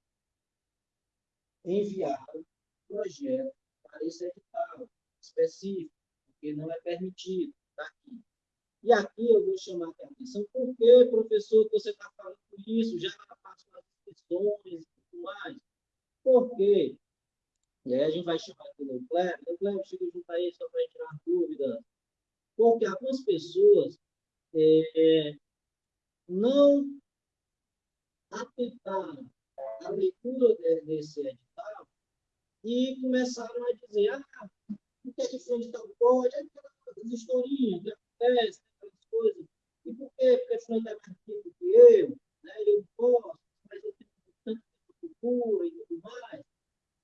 enviaram projeto para esse edital específico, porque não é permitido. Tá aqui. E aqui eu vou chamar a atenção, por que, professor, que você está falando isso? Já faço as inscrições e tudo mais. Por quê? E aí a gente vai chamar aqui o Leclerc. Leclerc, chega junto aí só para tirar dúvida. Porque algumas pessoas é, não atentaram a leitura desse edital e começaram a dizer, ah, o que é que fulano tal pode? Aquelas historinhas que acontecem, aquelas coisas. E por quê? Porque fulano é mais rico do que eu, né? eu posso, mas eu tenho tanto cultura e tudo mais.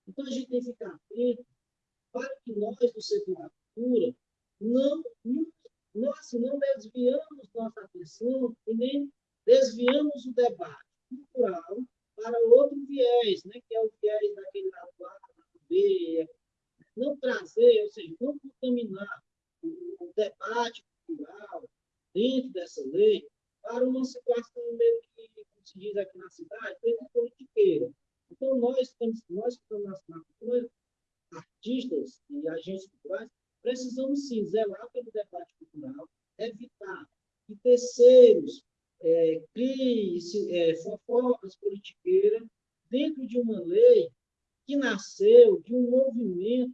Então, a gente tem que ficar atento para que nós, do setor da cultura, não, nós não desviamos nossa atenção e nem desviamos o debate cultural para outro viés, né, que é o viés daquele lado A, lado B, não trazer, ou seja, não contaminar o, o debate cultural dentro estudando na, na cultura, artistas e agentes culturais, precisamos sim zelar pelo debate cultural, evitar que terceiros é, criem é, fofocas politiqueiras dentro de uma lei que nasceu de um movimento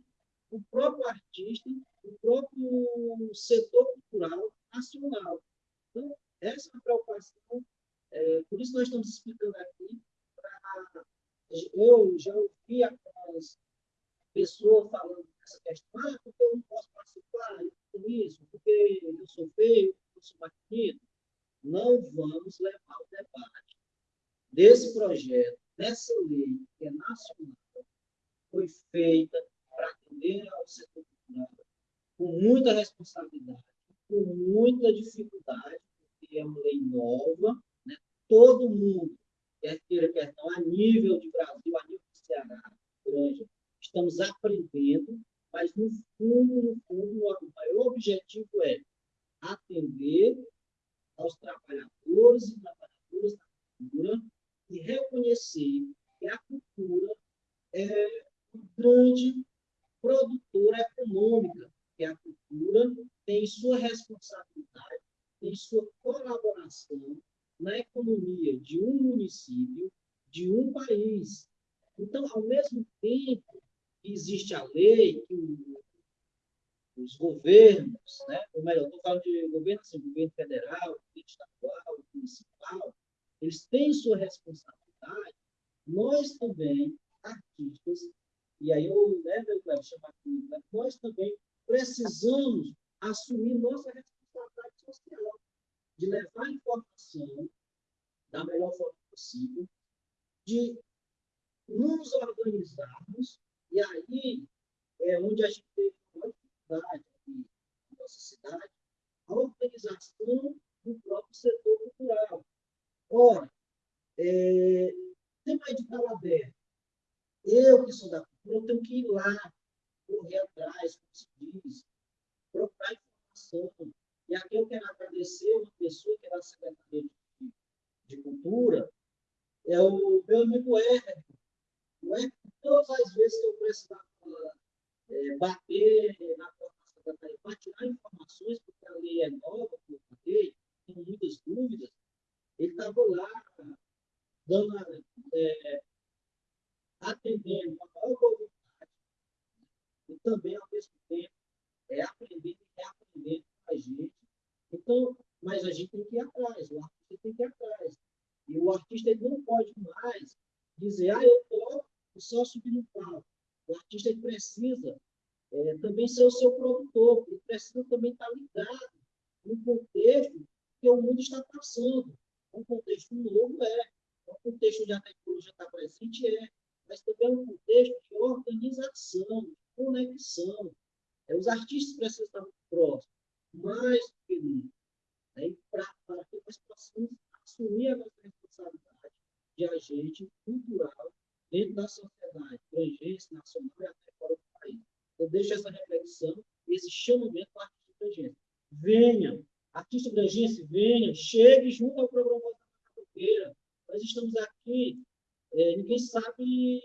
do próprio artista, do próprio setor cultural nacional. Então, essa é a preocupação, é, por isso nós estamos explicando aqui. Pra, eu já ouvi algumas pessoas falando dessa questão, ah, porque eu não posso participar com isso, porque eu sou feio, eu sou mais Não vamos levar o debate desse projeto, dessa lei que é nacional, foi feita para atender ao setor cultural com muita responsabilidade, com muita dificuldade, porque é uma lei nova, né? todo mundo, quer queira, quer não, a nível de Brasil, a nível de Ceará, grande, estamos aprendendo, mas no fundo, no fundo, o maior objetivo é atender aos trabalhadores e trabalhadoras da cultura e reconhecer que a cultura é uma grande produtora econômica, que a cultura tem sua responsabilidade, tem sua colaboração na economia de um município, de um país. Então, ao mesmo tempo existe a lei, que os governos, né, ou melhor, estou falando de governo, assim, governo federal, governo estadual, municipal, eles têm sua responsabilidade, nós também, artistas, e aí eu, né, meu chamar aqui, né, nós também precisamos assumir nossa responsabilidade social, de levar informação da melhor forma possível, de nos organizarmos, e aí é onde a gente tem uma dificuldade aqui na nossa cidade, a organização do próprio setor cultural. Ora, é, tem uma edital aberto. Eu, que sou da cultura, eu tenho que ir lá, correr atrás, como se diz, procurar informação. E aqui eu quero agradecer uma pessoa que é da Secretaria de, de Cultura, é o meu amigo Hermes. O Hermes, todas as vezes que eu precisava é, bater na porta da Secretaria para tirar informações, porque a lei é nova, como eu falei, tenho muitas dúvidas, ele estava lá dando, é, atendendo com a maior voluntade e também, ao mesmo tempo, é aprendendo e reaprendendo com a gente. Então, mas a gente tem que ir atrás, o artista tem que ir atrás. E o artista ele não pode mais dizer, ah, eu estou subindo no palco. O artista precisa é, também ser o seu produtor, ele precisa também estar ligado no contexto que o mundo está passando. Um contexto novo é, um contexto onde a tecnologia está presente é, mas também é um contexto de organização, de conexão. É, os artistas precisam estar próximos, mais do que nunca, né? para que nós possamos assumir a nossa responsabilidade de agente cultural dentro da sociedade, frangência nacional e até fora do país. Eu deixo essa reflexão, esse chamamento para artista frangência. Venha, artista frangência, venha, chegue junto ao programa da Capoeira. Nós estamos aqui é, ninguém sabe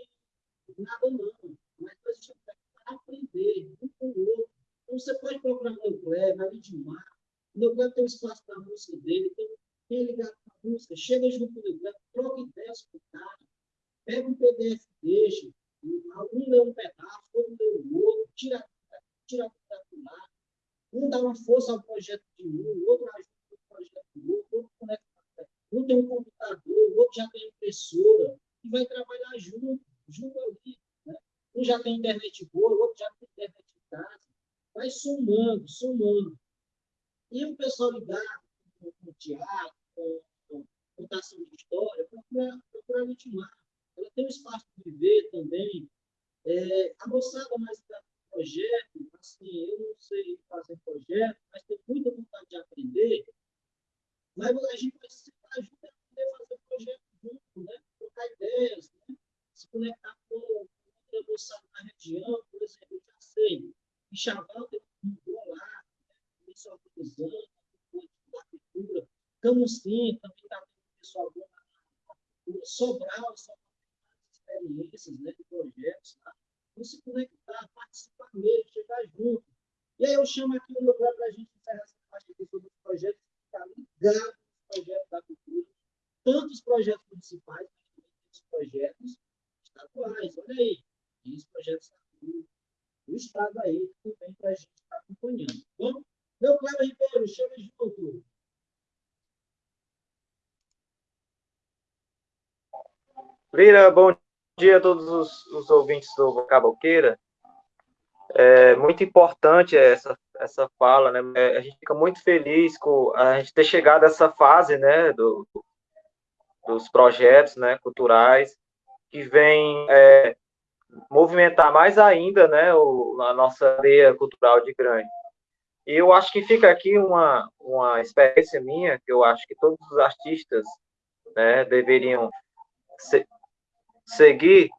nada, não. Mas nós estamos aqui para aprender um com o outro. Então, você pode procurar o meu Cleber, a Lidmar. O meu Cleber tem um espaço para a música dele, tem quem ligado com a música, chega junto com o meu Cleber, troca ideias com o cara, pega um PDF, deixa, um lê um pedaço, outro lê o outro, tira, tira a lá. Um dá uma força ao projeto de um, o outro ajuda o projeto do outro, outro conecta. Um tem um computador, o outro já tem impressora e vai trabalhar junto, junto ali. Né? Um já tem internet boa, o outro já tem internet em casa. Vai somando, somando. E o pessoal ligado com, teatro, com, contação de história, procura, procura ritmar. Ela tem um espaço de viver também. É, a moçada mais da projeto, assim, eu não sei fazer projeto, mas tenho muita vontade de aprender. Mas a gente vai se ajudar a poder fazer projeto junto, né? trocar ideias, né? se conectar com outra moçada na região, por exemplo, eu já sei, em Chaval tem um bom lá, né? pessoal organizando, da cultura, Camusim também está tendo pessoal bom na cultura, Sobral, só experiências né, de projeto. patrocinar, vamos se conectar, participar mesmo, chegar junto. E aí eu chamo aqui o meu para a gente encerrar essa parte aqui sobre os projetos, ficar ligado nos projetos da cultura, tanto os projetos municipais, quanto os projetos estaduais. Olha aí, tem os projetos do Estado aí também para a gente estar acompanhando. Bom, meu Cléber Ribeiro, chama junto. Lira, bom dia a todos os, os ouvintes do Vocaboqueira. É muito importante essa, essa fala, né? É, a gente fica muito feliz com a gente ter chegado a essa fase, né, do, dos projetos, né, culturais, que vem é, movimentar mais ainda, né, o, a nossa área cultural de Grande. E eu acho que fica aqui uma, uma experiência minha, que eu acho que todos os artistas, né, deveriam seguir,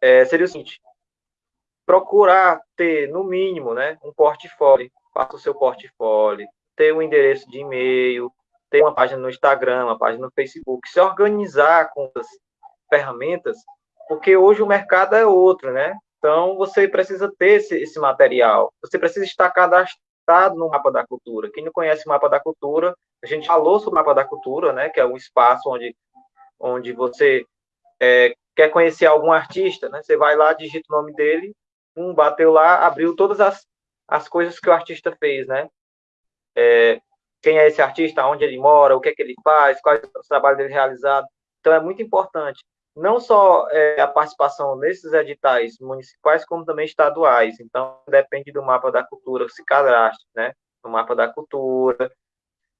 é, seria o seguinte, procurar ter, no mínimo, né, um portfólio, faça o seu portfólio, ter um endereço de e-mail, ter uma página no Instagram, uma página no Facebook, se organizar com as ferramentas, porque hoje o mercado é outro, né? Então, você precisa ter esse, esse material, você precisa estar cadastrado no Mapa da Cultura. Quem não conhece o Mapa da Cultura, a gente falou sobre o Mapa da Cultura, né? Que é um espaço onde, onde você é, quer conhecer algum artista, né? Você vai lá, digita o nome dele, um bateu lá, abriu todas as, as coisas que o artista fez, né? É, quem é esse artista, onde ele mora, o que é que ele faz, quais os trabalhos dele realizados. Então, é muito importante, não só é, a participação nesses editais municipais, como também estaduais. Então, depende do mapa da cultura, se cadastre, né? No mapa da cultura,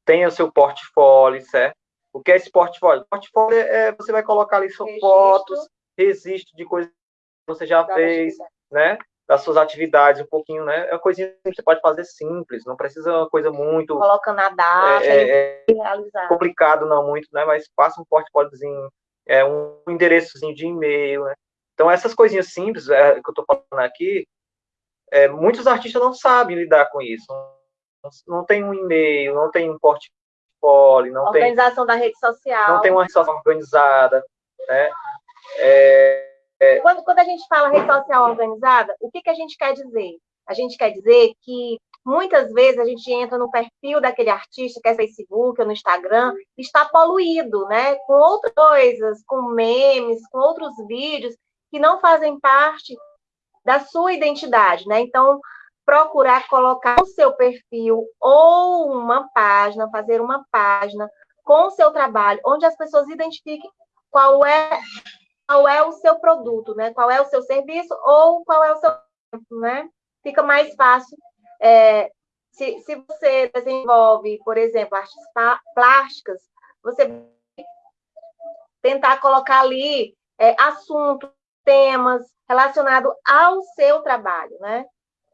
tenha o seu portfólio, certo? O que é esse portfólio? Portfólio é, você vai colocar ali suas fotos, registro de coisas que você já fez, né? Das suas atividades, um pouquinho, né? É uma coisinha que você pode fazer simples, não precisa uma coisa muito. Colocando a data, é, é, realizar. complicado, não muito, né? Mas passa um portfóliozinho, é, um endereçozinho de e-mail, né? Então, essas coisinhas simples é, que eu estou falando aqui, é, muitos artistas não sabem lidar com isso. Não, não tem um e-mail, não tem um portfólio poli, não Organização tem... da rede social. Não tem uma rede social organizada, né? É, é... Quando, quando a gente fala rede social organizada, o que, que a gente quer dizer? A gente quer dizer que muitas vezes a gente entra no perfil daquele artista, que é Facebook ou no Instagram, está poluído, né? Com outras coisas, com memes, com outros vídeos que não fazem parte da sua identidade, né? Então, procurar colocar o seu perfil ou uma página, fazer uma página com o seu trabalho, onde as pessoas identifiquem qual é qual é o seu produto, né? Qual é o seu serviço ou qual é o seu, né? Fica mais fácil é, se, se você desenvolve, por exemplo, artes plásticas, você tentar colocar ali é, assuntos, temas relacionados ao seu trabalho, né?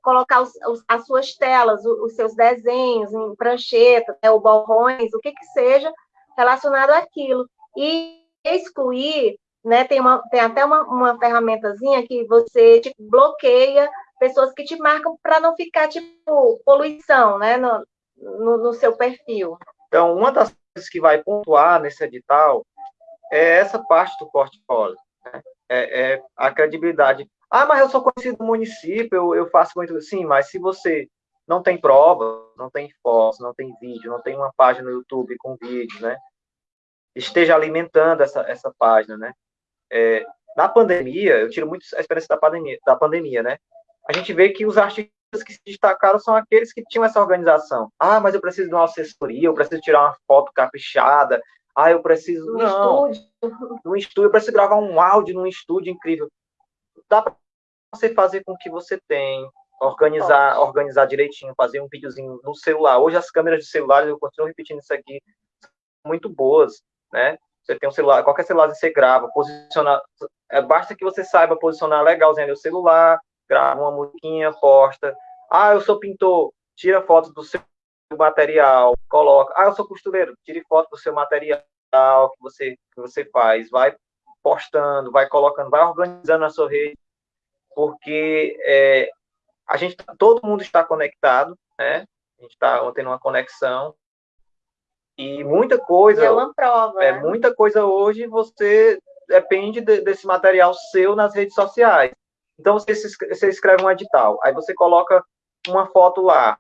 Colocar os, os, as suas telas, os, os, seus desenhos em prancheta, né, ou borrões, o que que seja relacionado àquilo. E excluir, né, tem, uma, tem até uma, uma ferramentazinha que você tipo, bloqueia pessoas que te marcam para não ficar, tipo, poluição, né, no, no, no seu perfil. Então, uma das coisas que vai pontuar nesse edital é essa parte do portfólio, né? é, é a credibilidade ah, mas eu sou conhecido no município, eu, eu faço muito. Sim, mas se você não tem prova, não tem fotos, não tem vídeo, não tem uma página no YouTube com vídeo, né? Esteja alimentando essa, essa página, né? É, na pandemia, eu tiro muito a experiência da pandemia, da pandemia, né? A gente vê que os artistas que se destacaram são aqueles que tinham essa organização. Ah, mas eu preciso de uma assessoria, eu preciso tirar uma foto caprichada. Ah, eu preciso. No não, estúdio. Num estúdio, eu preciso gravar um áudio num estúdio incrível. Dá para você fazer com o que você tem, organizar, organizar direitinho, fazer um videozinho no celular. Hoje as câmeras de celular, eu continuo repetindo isso aqui, são muito boas, né? Você tem um celular, qualquer celular você grava, posicionar, é, basta que você saiba posicionar legalzinho o celular, grava uma musiquinha, posta. Ah, eu sou pintor, tira foto do seu material, coloca. Ah, eu sou costureiro, tire foto do seu material que você que você faz, vai postando, vai colocando, vai organizando a sua rede porque é, a gente, todo mundo está conectado, né? A gente está tendo uma conexão e muita coisa. É uma prova. É né? muita coisa hoje. Você depende de, desse material seu nas redes sociais. Então, você, você escreve um edital, aí você coloca uma foto lá,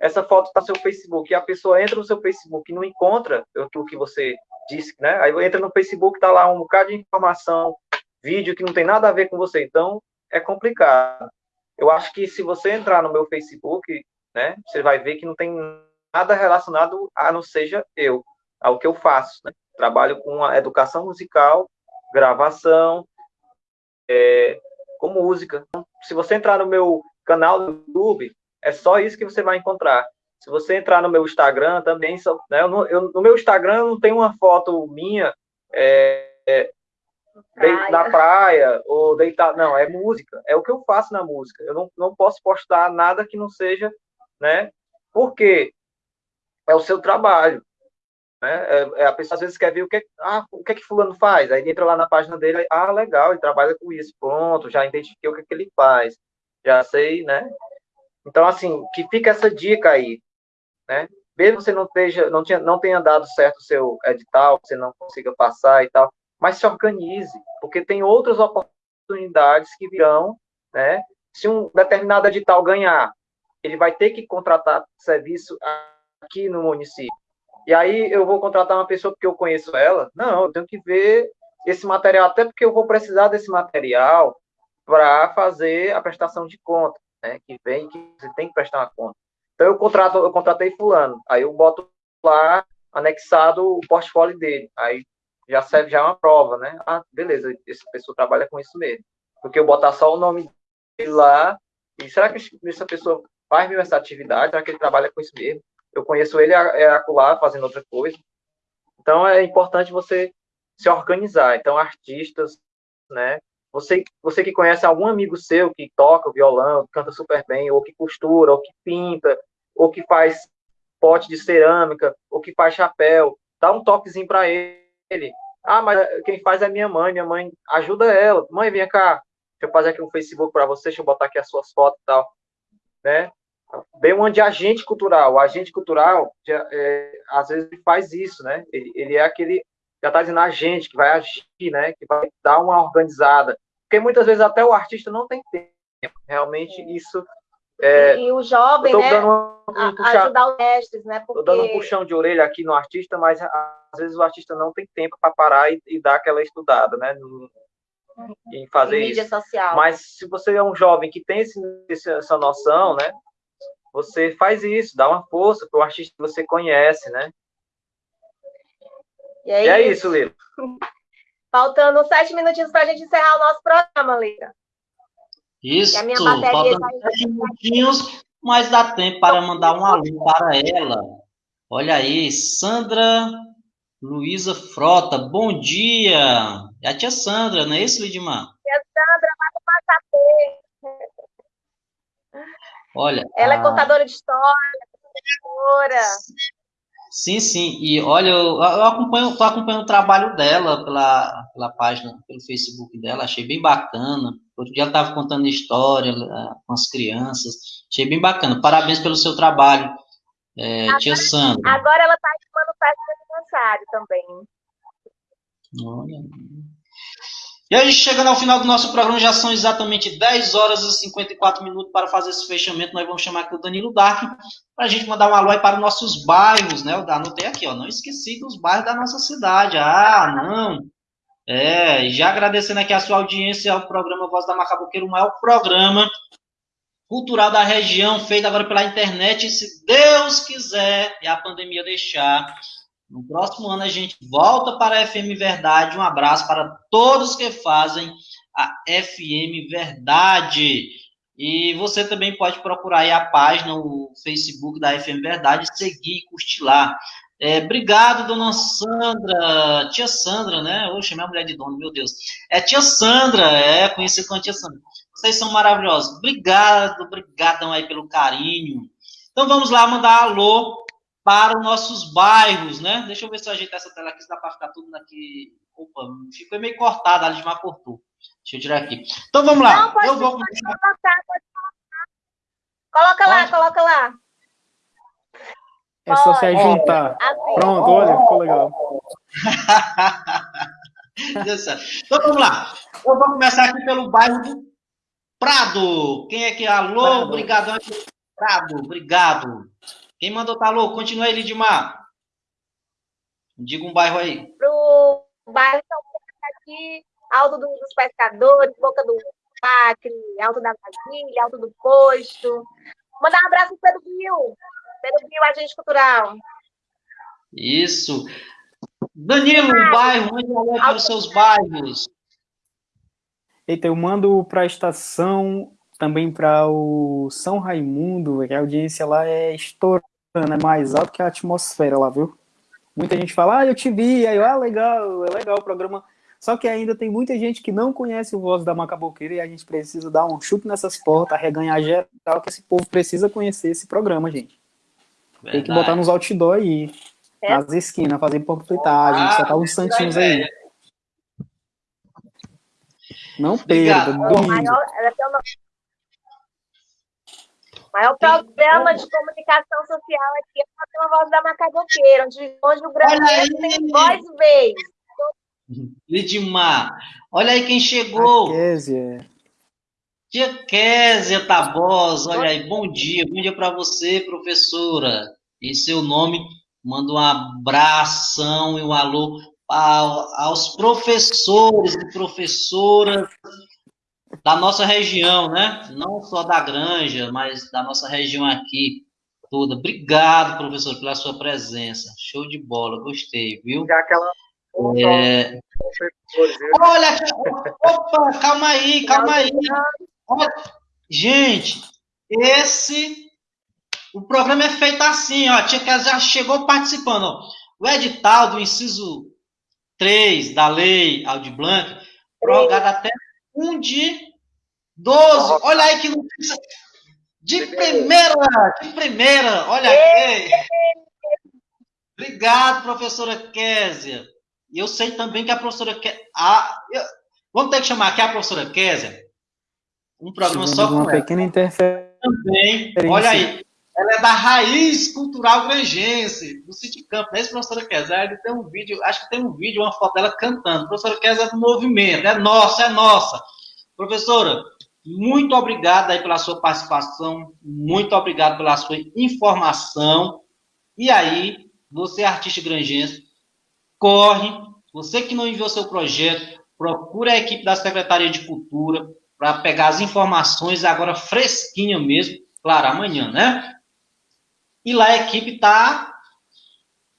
essa foto está no seu Facebook, e a pessoa entra no seu Facebook e não encontra aquilo que você disse, né? Aí entra no Facebook, está lá um bocado de informação, vídeo que não tem nada a ver com você, então é complicado. Eu acho que se você entrar no meu Facebook, né, você vai ver que não tem nada relacionado a não seja eu, ao que eu faço. Né? Trabalho com a educação musical, gravação, é, com música. Então, se você entrar no meu canal do YouTube, é só isso que você vai encontrar. Se você entrar no meu Instagram também, né, eu, eu, no meu Instagram não tem uma foto minha é, é, praia. na praia ou deitar, não, é música, é o que eu faço na música. Eu não, não posso postar nada que não seja, né? Porque é o seu trabalho. Né? É, é, a pessoa às vezes quer ver o que, ah, o que é que fulano faz, aí entra lá na página dele, ah, legal, ele trabalha com isso, pronto, já identifiquei o que, é que ele faz, já sei, né? Então, assim, que fica essa dica aí, né? Mesmo você não, esteja, não, tinha, não tenha dado certo o seu edital, você não consiga passar e tal, mas se organize, porque tem outras oportunidades que virão, né? Se um determinado edital ganhar, ele vai ter que contratar serviço aqui no município. E aí eu vou contratar uma pessoa porque eu conheço ela? Não, eu tenho que ver esse material, até porque eu vou precisar desse material para fazer a prestação de conta, né? Que vem que você tem que prestar uma conta. Então eu contrato, eu contratei fulano, aí eu boto lá anexado o portfólio dele. Aí já serve já é uma prova, né? Ah, beleza, essa pessoa trabalha com isso mesmo. Porque eu botar só o nome dele lá, e será que essa pessoa faz mesmo essa atividade? Será que ele trabalha com isso mesmo? eu conheço ele é acolá fazendo outra coisa. Então é importante você se organizar. Então artistas, né? Você, você que conhece algum amigo seu que toca violão, canta super bem, ou que costura, ou que pinta, ou que faz pote de cerâmica, ou que faz chapéu, dá um toquezinho para ele. Ah, mas quem faz é minha mãe, minha mãe ajuda ela. Mãe, vem cá, deixa eu fazer aqui um Facebook para você, deixa eu botar aqui as suas fotos e tal, né? Bem um de agente cultural. O agente cultural, é, às vezes, faz isso, né? Ele, ele é aquele, já está dizendo agente, que vai agir, né? Que vai dar uma organizada. Porque muitas vezes até o artista não tem tempo. Realmente, isso... É, e, o jovem, né? Um puxar, ajudar os mestres, né? Porque... dando um puxão de orelha aqui no artista, mas às vezes o artista não tem tempo para parar e, e, dar aquela estudada, né? No, em fazer em isso. Social. Mas se você é um jovem que tem esse, essa noção, né? você faz isso, dá uma força para o artista que você conhece, né? E é, e é isso, Lila. Faltando sete minutinhos para a gente encerrar o nosso programa, Lila. Isso, faltando sete minutinhos, mas dá tempo para mandar um alô para ela. Olha aí, Sandra Luísa Frota, bom dia. É a tia Sandra, não é isso, Lidimar? Tia Sandra, vai para o Olha. Ela é a... é contadora de história, professora. Sim, sim. E olha, eu, eu acompanho, tô acompanhando o trabalho dela pela, pela página, pelo Facebook dela, achei bem bacana. Outro dia ela estava contando história com as crianças. Achei bem bacana. Parabéns pelo seu trabalho, é, agora, tia Sandra. Agora ela está animando festa de aniversário também. Olha. E a gente chegando ao final do nosso programa, já são exatamente 10 horas e 54 minutos para fazer esse fechamento. Nós vamos chamar aqui o Danilo Dark para a gente mandar um alô aí para os nossos bairros, né? Eu anotei aqui, ó. Não esqueci dos bairros da nossa cidade. Ah, não. É, já agradecendo aqui a sua audiência ao programa Voz da Macaboqueira, o maior programa cultural da região, feito agora pela internet. Se Deus quiser e a pandemia deixar, no próximo ano a gente volta para a FM Verdade. Um abraço para todos que fazem a FM Verdade. E você também pode procurar aí a página, o Facebook da FM Verdade, seguir e curtir lá. É, obrigado, dona Sandra, tia Sandra, né? Oxe, minha mulher de dono, meu Deus. É tia Sandra, é conhecida como tia Sandra. Vocês são maravilhosos. Obrigado, obrigadão aí pelo carinho. Então vamos lá mandar alô para os nossos bairros, né? Deixa eu ver se eu ajeitar essa tela aqui, se dá para ficar tudo aqui. Opa, ficou meio cortado, a Lismar cortou. Deixa eu tirar aqui. Então vamos lá. Não, pode, eu vou pode colocar, pode colocar. Coloca lá, coloca lá. É só se juntar. Assim. Pronto, olha, ficou legal. então vamos lá. Eu vou começar aqui pelo bairro do Prado. Quem é que é? Alô? Prado. Obrigadão. Prado, obrigado. Quem mandou tá alô? Continua aí, Lidmar. Diga um bairro aí. Pro bairro São aqui, Alto dos Pescadores, Boca do Acre, Alto da Brasília, Alto do Posto. Mandar um abraço pro Pedro Bill. Bill, agente cultural. Isso. Danilo, ah, bairro, mande um para os seus bairros. Eita, eu mando para a estação, também para o São Raimundo, que a audiência lá é estourando, é mais alto que a atmosfera lá, viu? Muita gente fala, ah, eu te vi, aí, ah, legal, é legal o programa. Só que ainda tem muita gente que não conhece o Voz da Macaboqueira e a gente precisa dar um chute nessas portas, reganhar geral, que esse povo precisa conhecer esse programa, gente. Verdade. Tem que botar nos outdoor aí, é. nas esquinas, fazer panfletagem, ah, soltar uns santinhos aí. Não perda, domingo. O maior programa de comunicação social aqui é a Voz da Macaboqueira, onde, onde o brasileiro tem voz e vez. Lidmar, olha aí quem chegou. Kézia. Tia Kézia Tabosa, olha aí, bom dia, bom dia para você, professora. Em seu nome, mando um abração e um alô aos professores e professoras da nossa região, né? Não só da Granja, mas da nossa região aqui toda. Obrigado, professor, pela sua presença. Show de bola, gostei, viu? Aquela é... Olha, opa, calma aí, calma aí. Olha, gente, esse o programa é feito assim, ó. A tia que já chegou participando. Ó. O edital do inciso 3 da lei Audi Blanc, prorrogado até 1 de 12. Olha aí que notícia. De primeira, de primeira, olha aqui. Obrigado, professora Késia. E eu sei também que a professora eu, vamos ter que chamar aqui a professora Kézia. Um programa só com uma ela. pequena interferência. Também, olha aí. Ela é da raiz cultural grangense, do City Camp. Não é professora Kézia? Ele tem um vídeo, acho que tem um vídeo, uma foto dela cantando. professora Kézia é do movimento, é nossa, é nossa. Professora, muito obrigado aí pela sua participação, muito obrigado pela sua informação. E aí, você, artista grangense, corre. Você que não enviou seu projeto, procura a equipe da Secretaria de Cultura para pegar as informações agora fresquinha mesmo, claro, amanhã, né? E lá a equipe está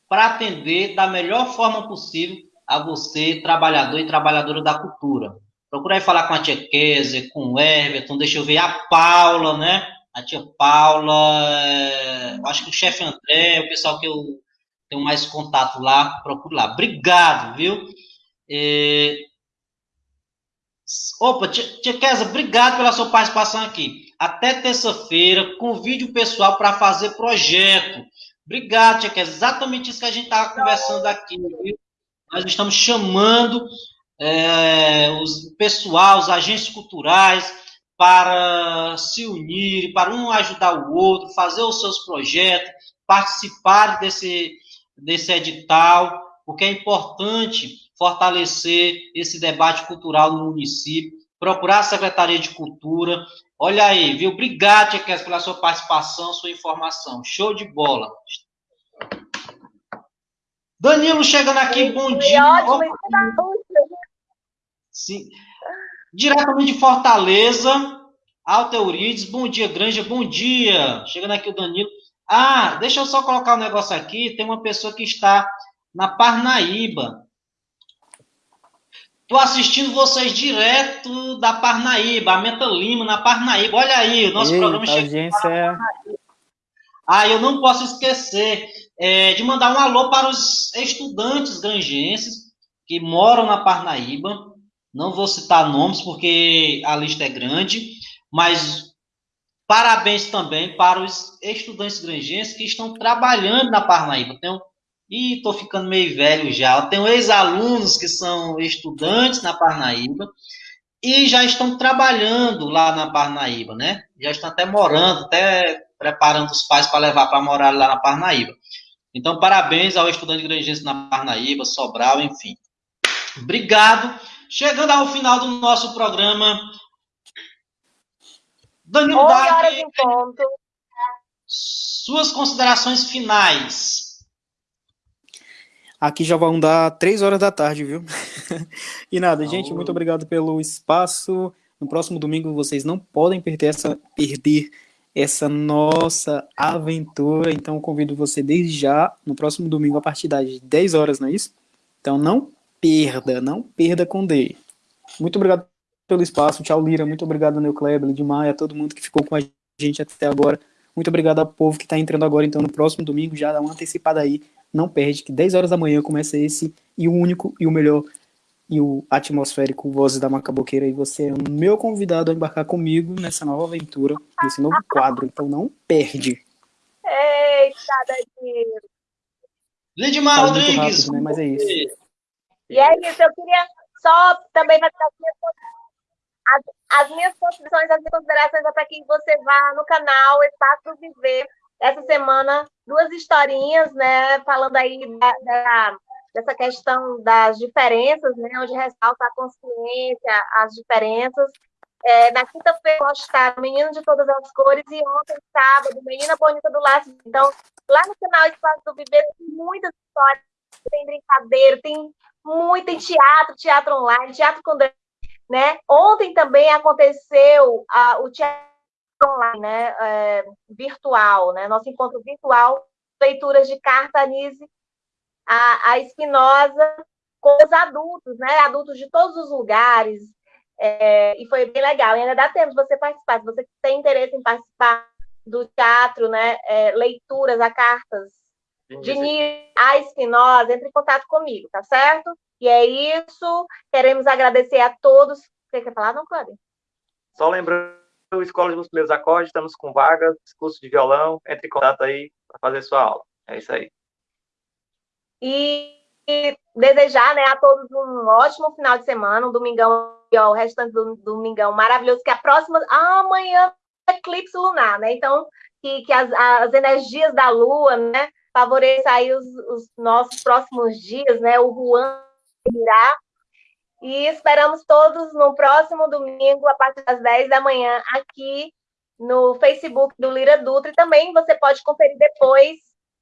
para atender da melhor forma possível a você, trabalhador e trabalhadora da cultura. Procura aí falar com a tia Kézia, com o Everton, deixa eu ver a Paula, né? A tia Paula, é... acho que o chefe André, o pessoal que eu tenho mais contato lá, procure lá. Obrigado, viu? É... Opa, tia Kézia, obrigado pela sua participação aqui. Até terça-feira, convide o pessoal para fazer projeto. Obrigado, tia Kézia. Exatamente isso que a gente estava conversando aqui. Viu? Nós estamos chamando é, os, pessoal, os agentes culturais, para se unir, para um ajudar o outro, fazer os seus projetos, participar desse, desse edital, porque é importante fortalecer esse debate cultural no município, procurar a Secretaria de Cultura. Olha aí, viu? Obrigado, Tia pela sua participação, sua informação. Show de bola. Danilo chegando aqui, bom dia. Ótimo, Sim. Diretamente de Fortaleza, Alta Eurides, bom dia, Granja, bom dia. Chegando aqui o Danilo. Ah, deixa eu só colocar um negócio aqui. Tem uma pessoa que está na Parnaíba. Estou assistindo vocês direto da Parnaíba, a Meta Lima, na Parnaíba. Olha aí, o nosso Eita, programa chegou. É... Ah, eu não posso esquecer é, de mandar um alô para os estudantes grangenses que moram na Parnaíba. Não vou citar nomes porque a lista é grande, mas Parabéns também para os estudantes grangenses que estão trabalhando na Parnaíba. Tenho, e estou ficando meio velho já. Eu tenho ex-alunos que são estudantes na Parnaíba e já estão trabalhando lá na Parnaíba, né? Já estão até morando, até preparando os pais para levar para morar lá na Parnaíba. Então, parabéns ao estudante grangense na Parnaíba, Sobral, enfim. Obrigado. Chegando ao final do nosso programa, Danilo 11 Dark, horas em ponto. suas considerações finais. Aqui já vão dar três horas da tarde, viu? e nada, gente, muito obrigado pelo espaço. No próximo domingo vocês não podem perder essa, perder essa nossa aventura. Então convido você desde já, no próximo domingo, a partir das 10 horas, não é isso? Então não perda, não perda com D. Muito obrigado pelo espaço. Tchau, Lira. Muito obrigado, Neu Kleber, de Maia, todo mundo que ficou com a gente até agora. Muito obrigado ao povo que está entrando agora. Então, no próximo domingo, já dá uma antecipada aí. Não perde, que 10 horas da manhã começa esse e o único e o melhor e o atmosférico Vozes da Macaboqueira. E você é o meu convidado a embarcar comigo nessa nova aventura, nesse novo quadro. Então, não perde. Eita, Danilo. Lidmar muito Rodrigues. rápido, né? Mas é isso. E é isso, eu queria só também fazer as minhas, as, as minhas considerações, as minhas considerações é para que você vá no canal Espaço Viver essa semana duas historinhas, né, falando aí da, da, dessa questão das diferenças, né, onde ressalta a consciência, as diferenças. É, na quinta-feira postaram Menino de Todas as Cores e ontem, sábado, Menina Bonita do Laço. Então, lá no canal Espaço do Viver tem muitas histórias, tem brincadeira, tem muito, tem teatro, teatro online, teatro com né? Ontem também aconteceu a, o teatro online, né? É, virtual, né? Nosso encontro virtual, leituras de carta Anise, a, a Espinosa com os adultos, né? Adultos de todos os lugares, é, e foi bem legal. E ainda dá tempo de você participar. Se você tem interesse em participar do teatro, né? É, leituras a cartas de Nir, a Espinosa, entre em contato comigo, tá certo? E é isso. Queremos agradecer a todos. Você quer falar, não, Cláudia? Só lembrando, Escola dos Primeiros Acordes, estamos com vagas, curso de violão, entre em contato aí para fazer sua aula. É isso aí. E, e desejar né, a todos um ótimo final de semana, um domingão, ó, o restante do domingão maravilhoso, que a próxima. Amanhã é eclipse lunar, né? Então, que, que as, as energias da Lua, né? Favoreça aí os, os nossos próximos dias, né? O Juan irá. E esperamos todos no próximo domingo, a partir das 10 da manhã, aqui no Facebook do Lira Dutra. E também você pode conferir depois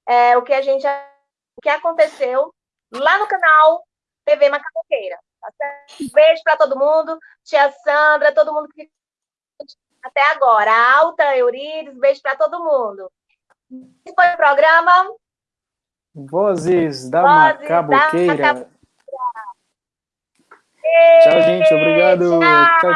é, o que a gente o que aconteceu lá no canal TV Macacoqueira. Tá? Beijo para todo mundo, tia Sandra, todo mundo que até agora. A Alta, Eurides, beijo para todo mundo. Esse foi o programa. Vozes da Vozes Macaboqueira. da Macaboqueira. Tchau, gente. Obrigado. Tchau.